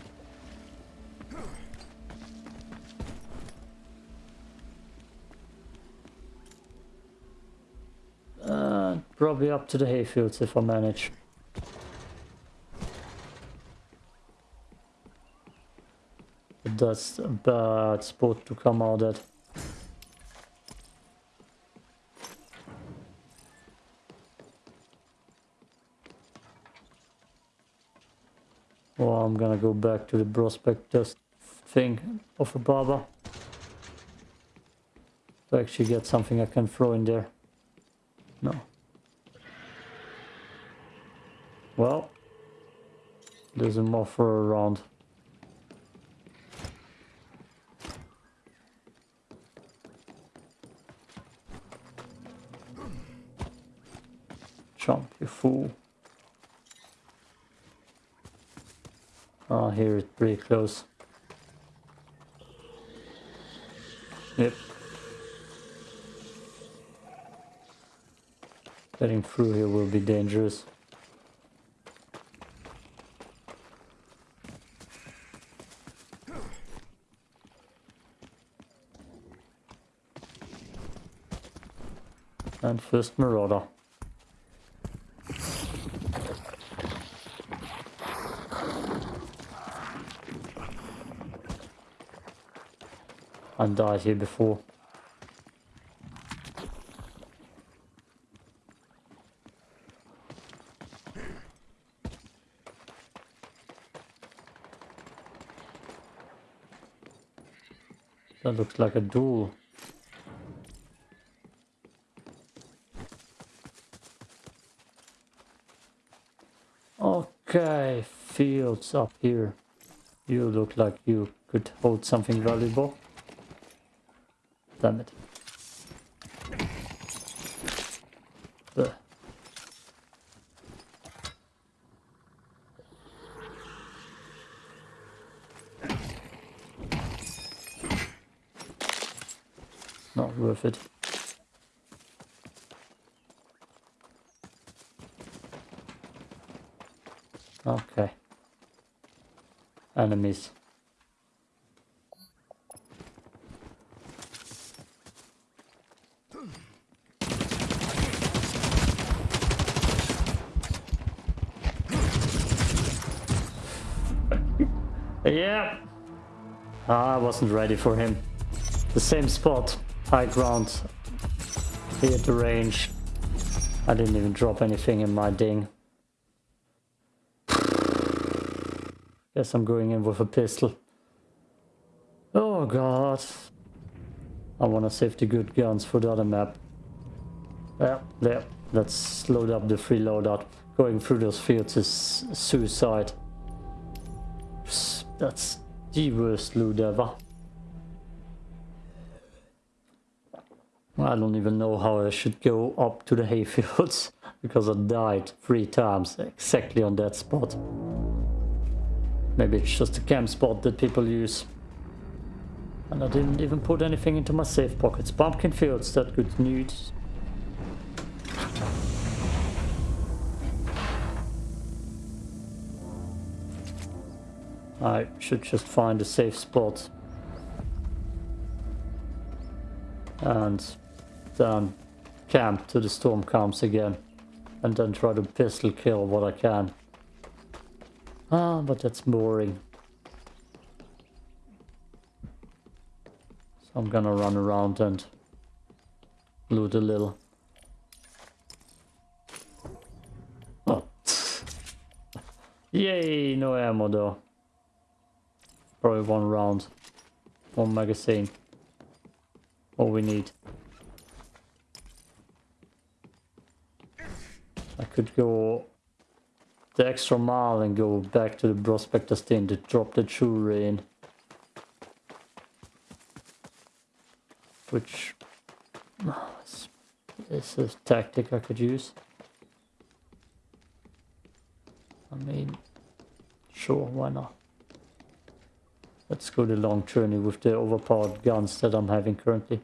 Uh, probably up to the hayfields if I manage. That's a bad spot to come out at. Well, I'm gonna go back to the prospectus thing of a barber. To actually get something I can throw in there. No. Well, there's a moffer around. Ah, here it's pretty close. Yep. Getting through here will be dangerous. And first Marauder. I died here before. That looks like a duel. Okay, fields up here. You look like you could hold something valuable. Damn it. Not worth it. Okay. Enemies. Ah, I wasn't ready for him. The same spot. High ground. He at the range. I didn't even drop anything in my ding. Guess I'm going in with a pistol. Oh god. I wanna save the good guns for the other map. Yeah, yeah. Let's load up the free loadout. Going through those fields is suicide. That's the worst loot ever. I don't even know how I should go up to the hayfields because I died three times exactly on that spot. Maybe it's just a camp spot that people use. And I didn't even put anything into my safe pockets. Pumpkin fields, that good news. I should just find a safe spot. And then camp till the storm comes again. And then try to pistol kill what I can. Ah, but that's boring. So I'm gonna run around and loot a little. Oh. Yay, no ammo though. Probably one round. One magazine. All we need. I could go the extra mile and go back to the prospector's den to drop the jewelry in. Which this is a tactic I could use. I mean, sure, why not? Let's go the long journey with the overpowered guns that I'm having currently.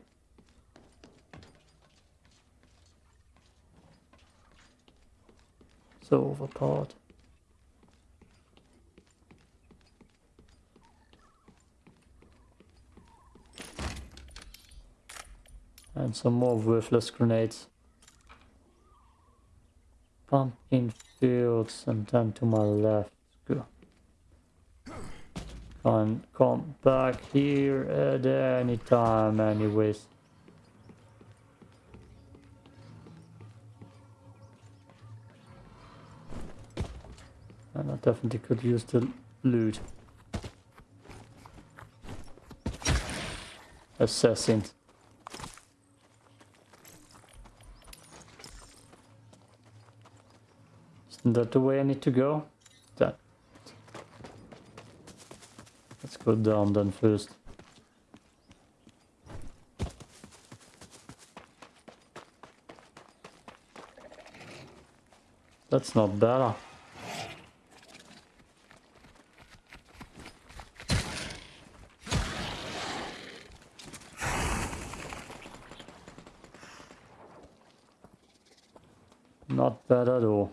So overpowered. And some more worthless grenades. Pumpkin fields and then to my left. Can come back here at any time anyways. And I definitely could use the loot. Assassins. Isn't that the way I need to go? That. Let's down then first. That's not better. Not bad at all.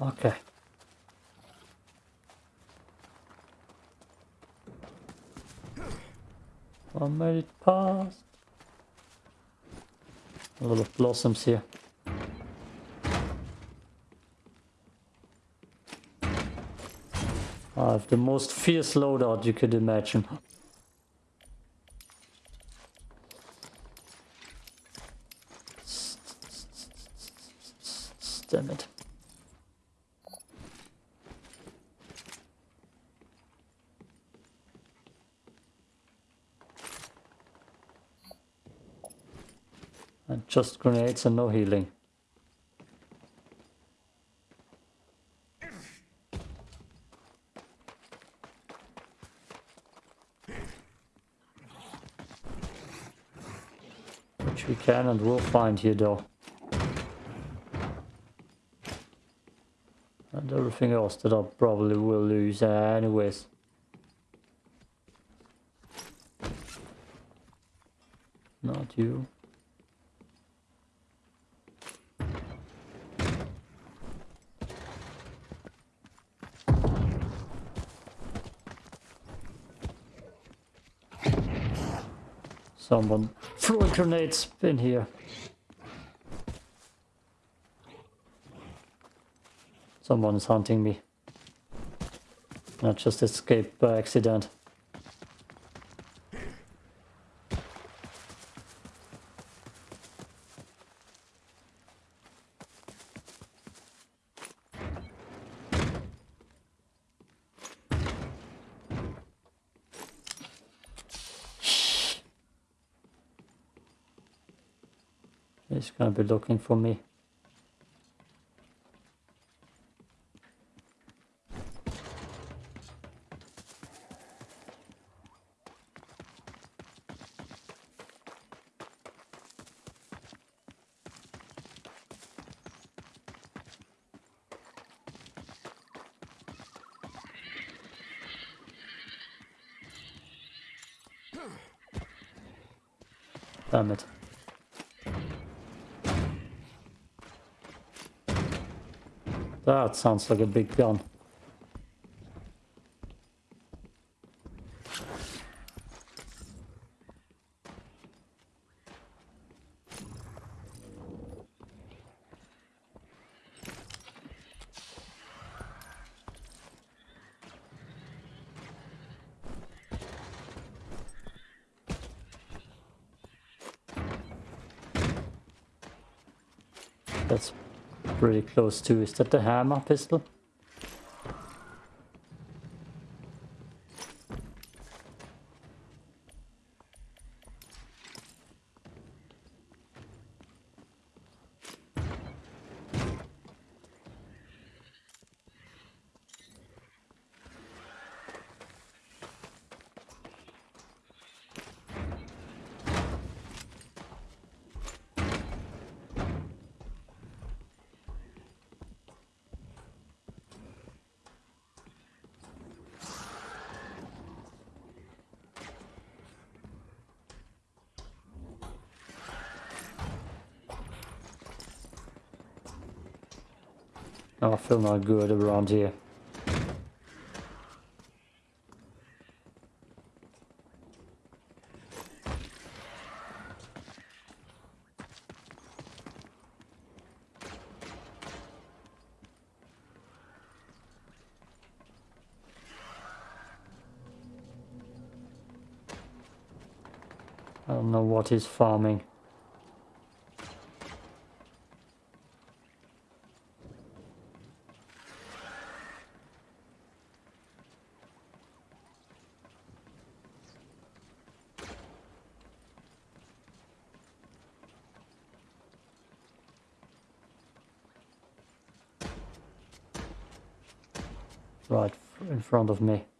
Okay. I made it past. Here. I have the most fierce loadout you could imagine. Damn it. And just grenades and no healing. Which we can and will find here though. And everything else that I probably will lose anyways. Not you. Someone throwing grenades in here. Someone is hunting me. Not just escaped by accident. He's gonna be looking for me. Damn it. That sounds like a big gun. That's pretty close to. Is that the hammer pistol? Oh, I feel not good around here. I don't know what he's farming. Right f- in front of me.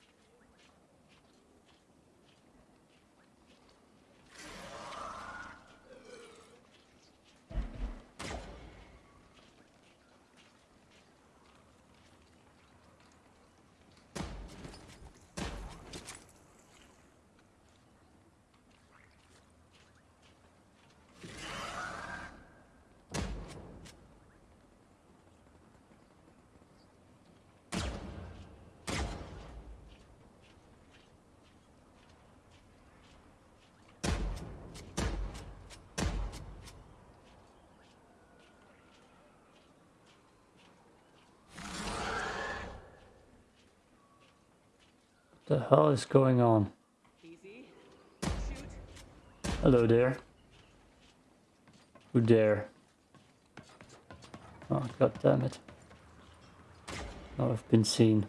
The hell is going on? Hello there. Who there? Oh, god damn it. Now I've been seen.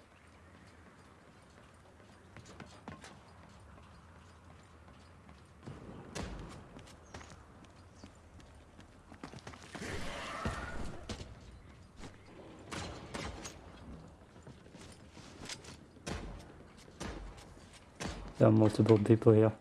multiple people here.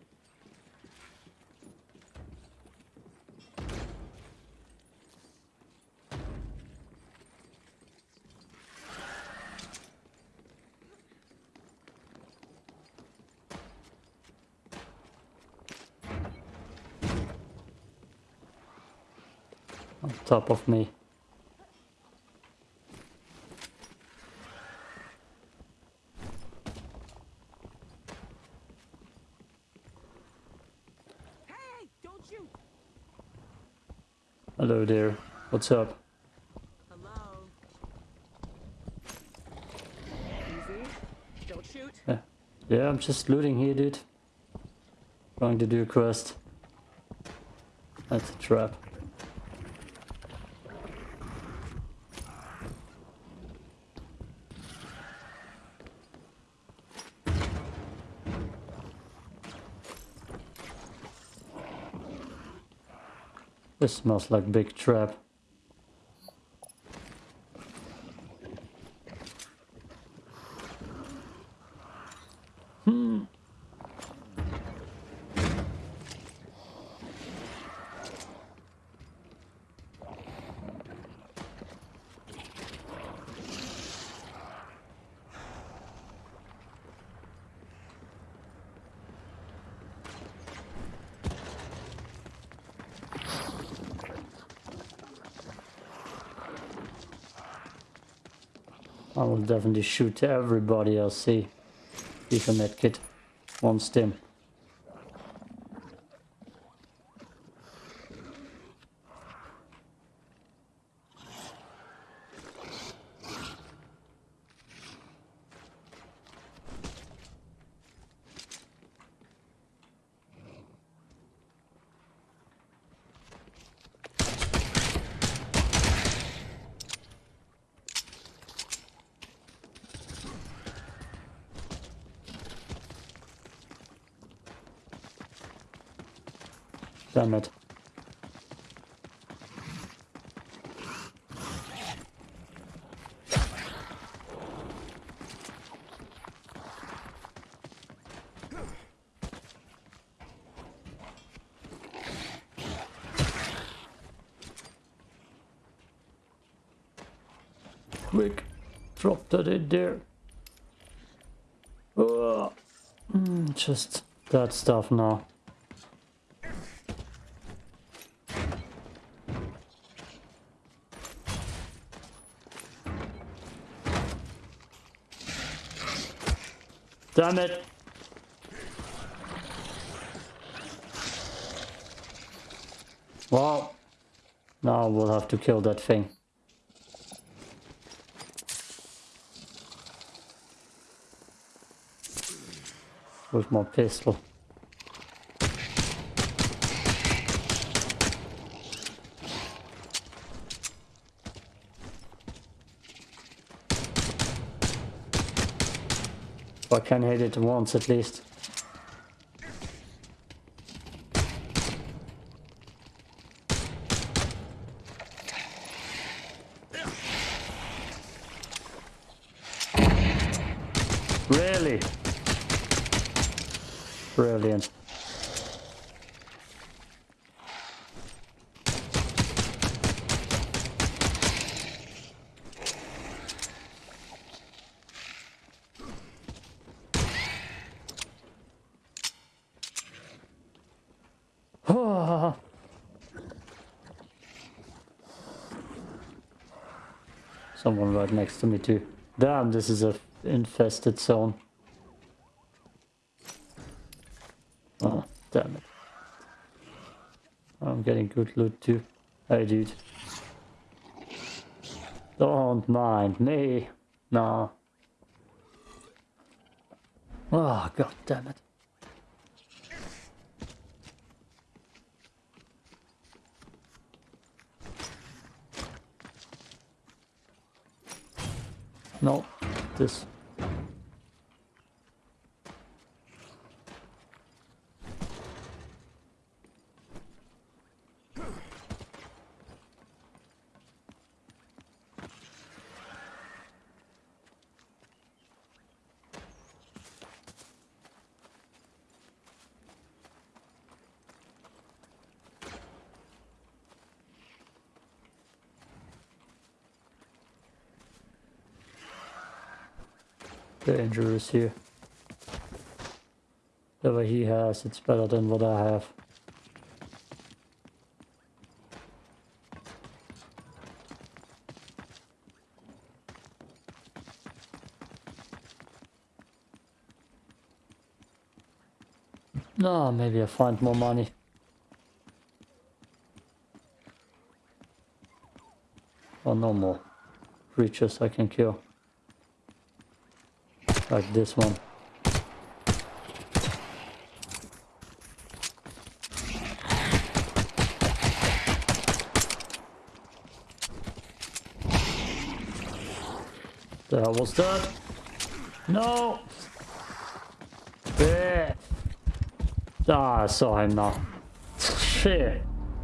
on top of me. Hello there. What's up? Hello. Easy. Don't shoot. Yeah, I'm just looting here, dude. Trying to do a quest. That's a trap. This smells like big trap. I will definitely shoot everybody I see. If a medkit. One stim. Damn it. Quick, drop that in there. Ugh. Mm, just that stuff now. Damn it! Well, now we'll have to kill that thing. With my pistol. I can hit it once at least. Really? Brilliant. Someone right next to me too. Damn, this is a infested zone. Oh, damn it. I'm getting good loot too. Hey dude. Don't mind me. No. Oh, ah, god damn it. No, this. here. Whatever he has, it's better than what I have. No, oh, maybe I find more money. Or no more creatures I can kill. Like this one. The hell was that? No! Yeah. Ah, I saw him now. Shit.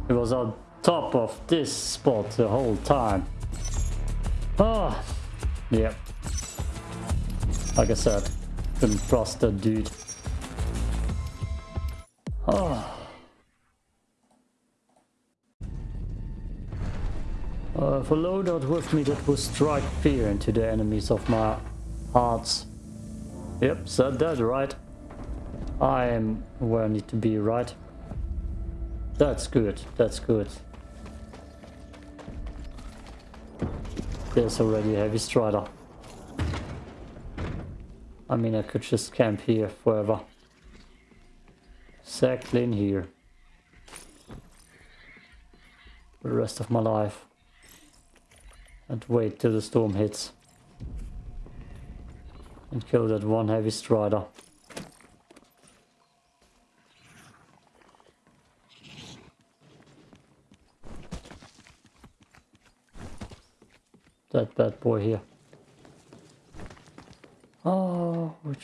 He was on top of this spot the whole time. Oh. Yep. Like I said, couldn't dude. Oh. Uh, if a loadout with me that will strike fear into the enemies of my hearts. Yep, said that right. I am where I need to be, right? That's good, that's good. There's already a heavy strider. I mean, I could just camp here forever. Exactly in here. For the rest of my life. And wait till the storm hits. And kill that one heavy strider. That bad boy here.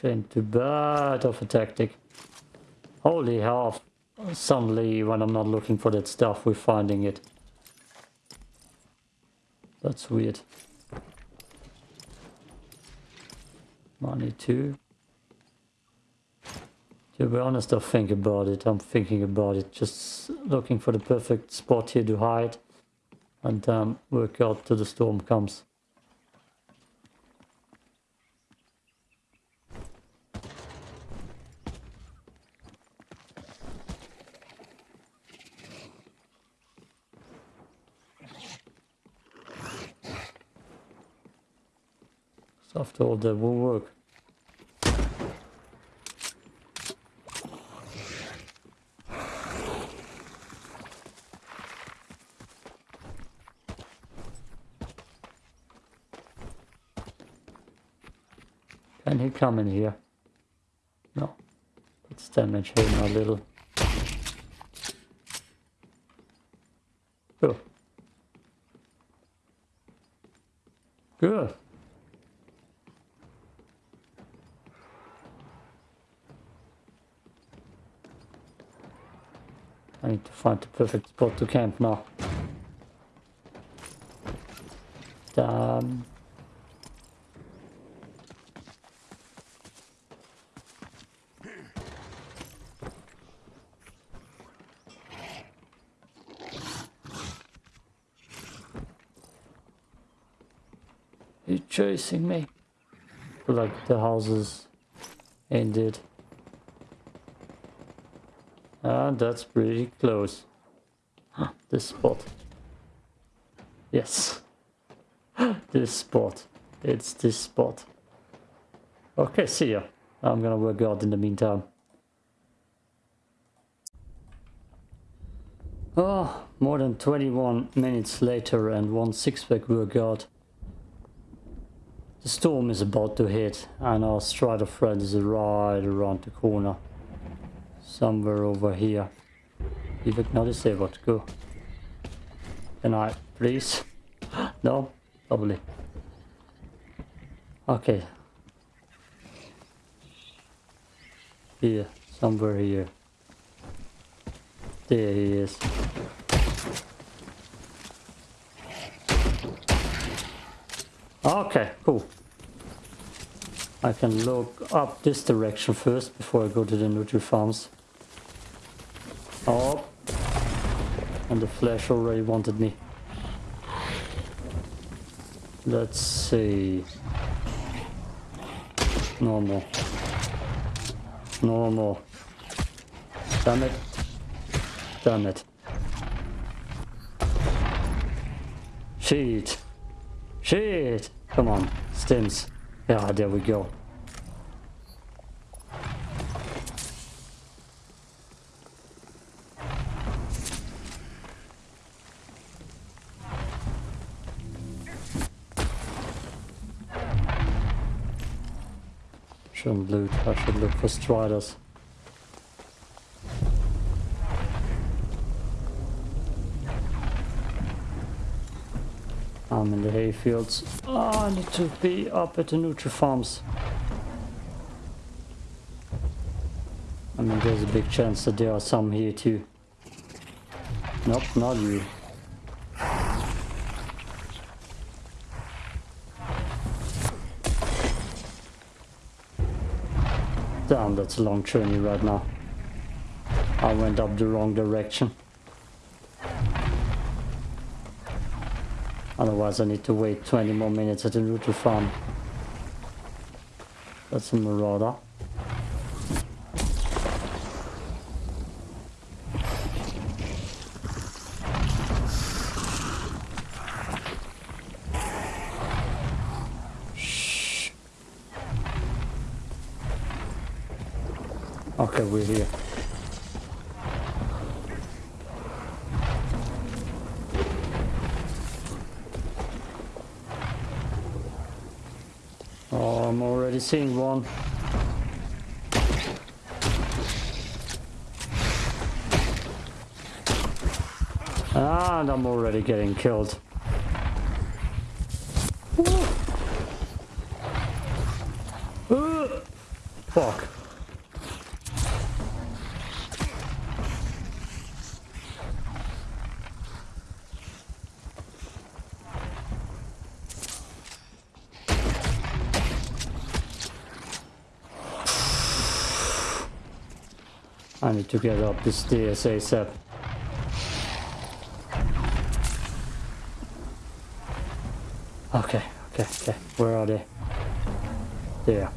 Ain't too bad of a tactic. Holy hell. Suddenly, when I'm not looking for that stuff, we're finding it. That's weird. Money too. To be honest, I think about it. I'm thinking about it. Just looking for the perfect spot here to hide. And um, work out till the storm comes. All that won't work. Can he come in here? No. Let's damage him a little. Good. Good. I need to find the perfect spot to camp now. Damn. He's chasing me. Like the houses ended. And that's pretty close. Ah, this spot. Yes. this spot. It's this spot. Okay, see ya. I'm gonna work out in the meantime. Oh, more than 21 minutes later and one six-pack workout. The storm is about to hit and our Strider friend is right around the corner. Somewhere over here. Vivek, not say what to go. Can I, please? no? Probably. Okay. Here, somewhere here. There he is. Okay, cool. I can look up this direction first before I go to the Nutri farms. Oh. And the flash already wanted me. Let's see. Normal. Normal. Damn it. Damn it. Shit. Shit. Come on. Stims. Yeah, there we go. Look for striders. I'm in the hayfields. Oh, I need to be up at the Nutri Farms. I mean, there's a big chance that there are some here too. Nope, not you. Damn, that's a long journey right now. I went up the wrong direction. Otherwise I need to wait 20 more minutes at the Nutri farm. That's a marauder. Shh. Okay, we're here. Oh, I'm already one. And ah, I'm already getting killed. Uh, Fuck. I need to get up the stairs ASAP. Okay, okay, okay. Where are they? There.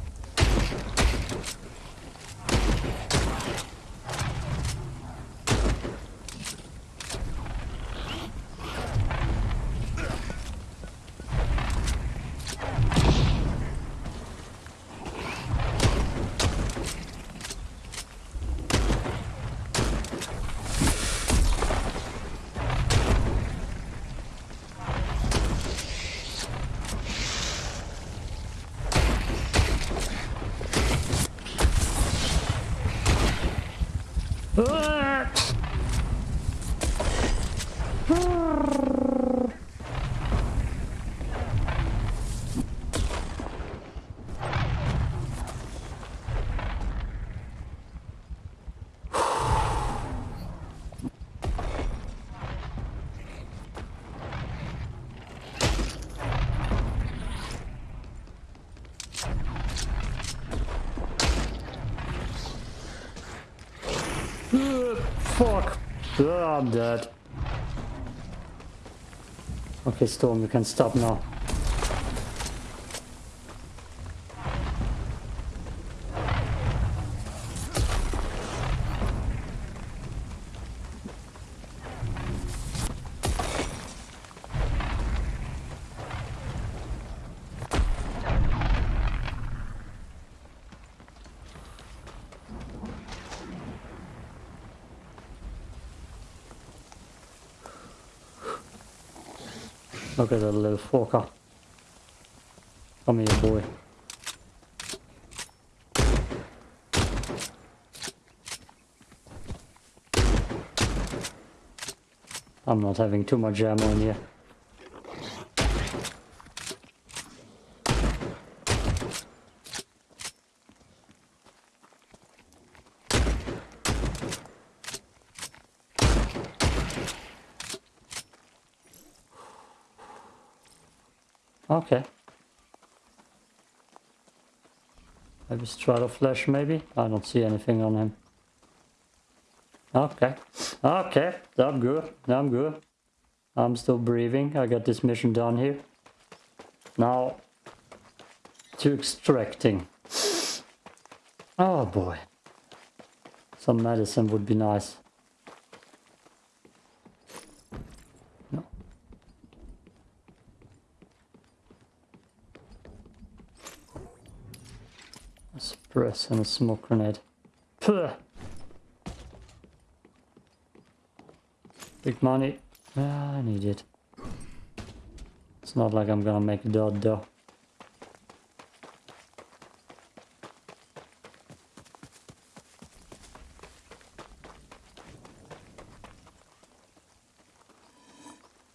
Ah! Uh, Ah, I'm dead. Okay, Storm, you can stop now. Look at that little fucker. Come here, boy. I'm not having too much ammo in here. Okay. Maybe Strider Flash, maybe? I don't see anything on him. Okay. Okay, I'm good. I'm good. I'm still breathing. I got this mission done here. Now, to extracting. Oh boy. Some medicine would be nice. virus and a smoke grenade. Puh. Big money. Ah, I need it. It's not like I'm gonna make a dot though.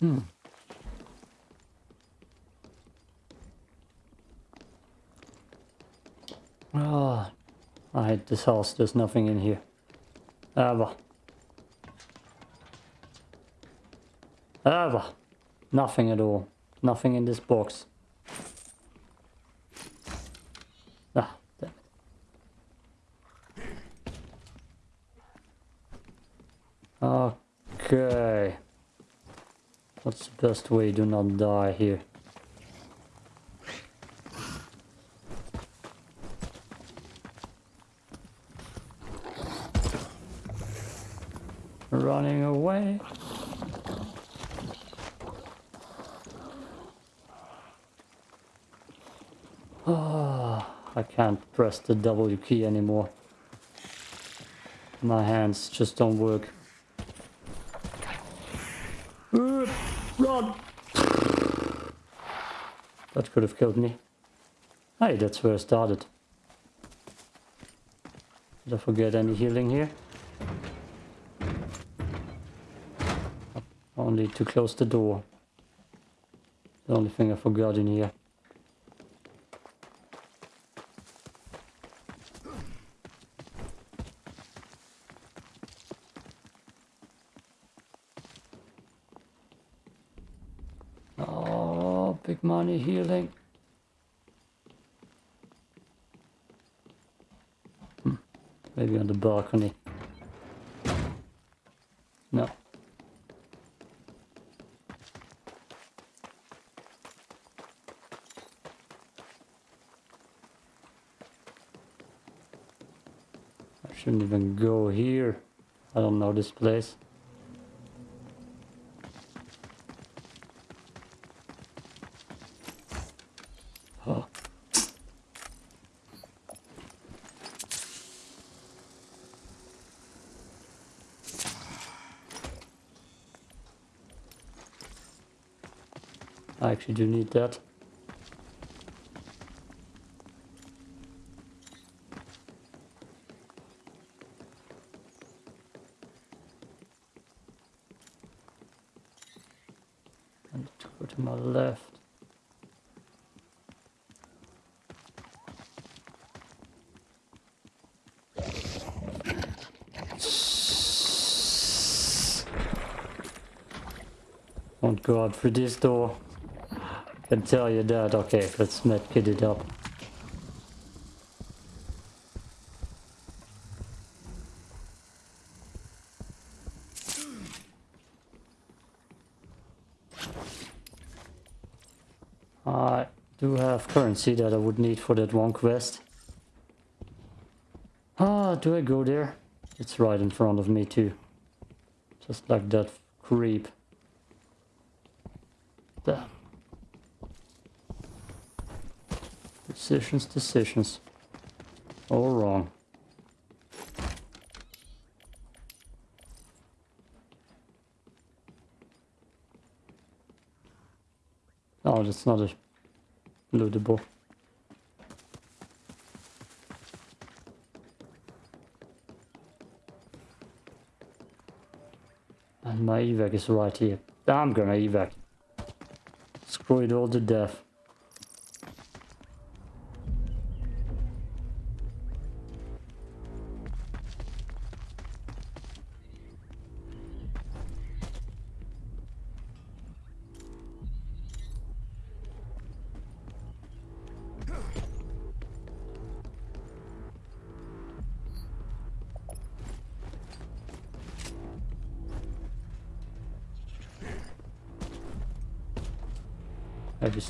Hmm. Ah, I hate this house. There's nothing in here. Ever. Ever. Nothing at all. Nothing in this box. Ah, damn it. Okay. What's the best way to not die here? Running away. Ah, I can't press the W key anymore. My hands just don't work. Uh, Run! That could have killed me. Hey, that's where I started. Did I forget any healing here? Only to close the door. The only thing I forgot in here. Oh, big money healing. Hmm, Maybe on the balcony. No. I shouldn't even go here. I don't know this place. I actually do need that. I need to go to my left. Through this door. I can tell you that. Okay, let's not medkit it up. I do have currency that I would need for that one quest. Ah, do I go there? It's right in front of me too. Just like that creep. Damn. Decisions, decisions. All wrong. Oh, that's not a lootable. And my evac is right here. I'm gonna evac. It all to death.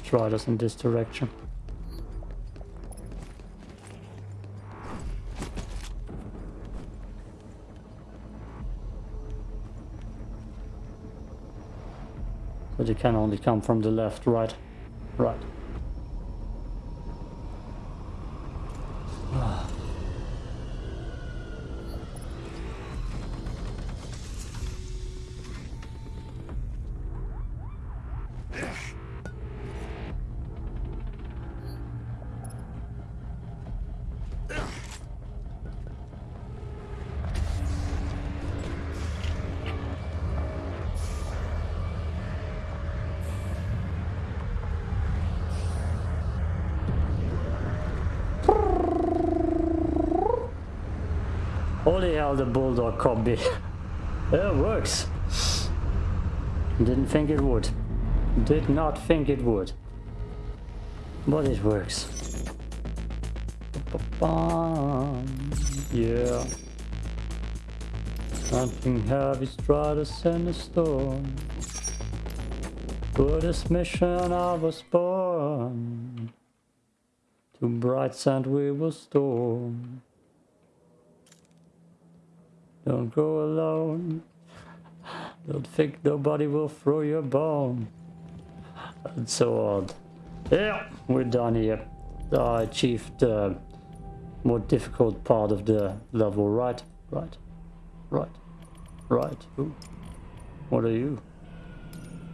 Maybe Strider's in this direction. But it can only come from the left, right? Right. The bulldog combi. it works. Didn't think it would. Did not think it would. But it works. Yeah. Something heavy tried to send a storm. For this mission I was born. To bright sand we will storm. Don't go alone. Don't think nobody will throw you a bone. And so on. Yeah, we're done here. I achieved the more difficult part of the level, right? Right. Right. Right. Ooh. What are you?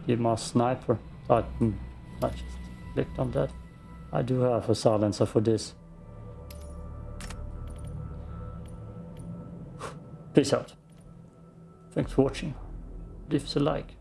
You're my sniper. I, hmm, I just clicked on that. I do have a silencer for this. Peace out. Thanks for watching. Leave us a like.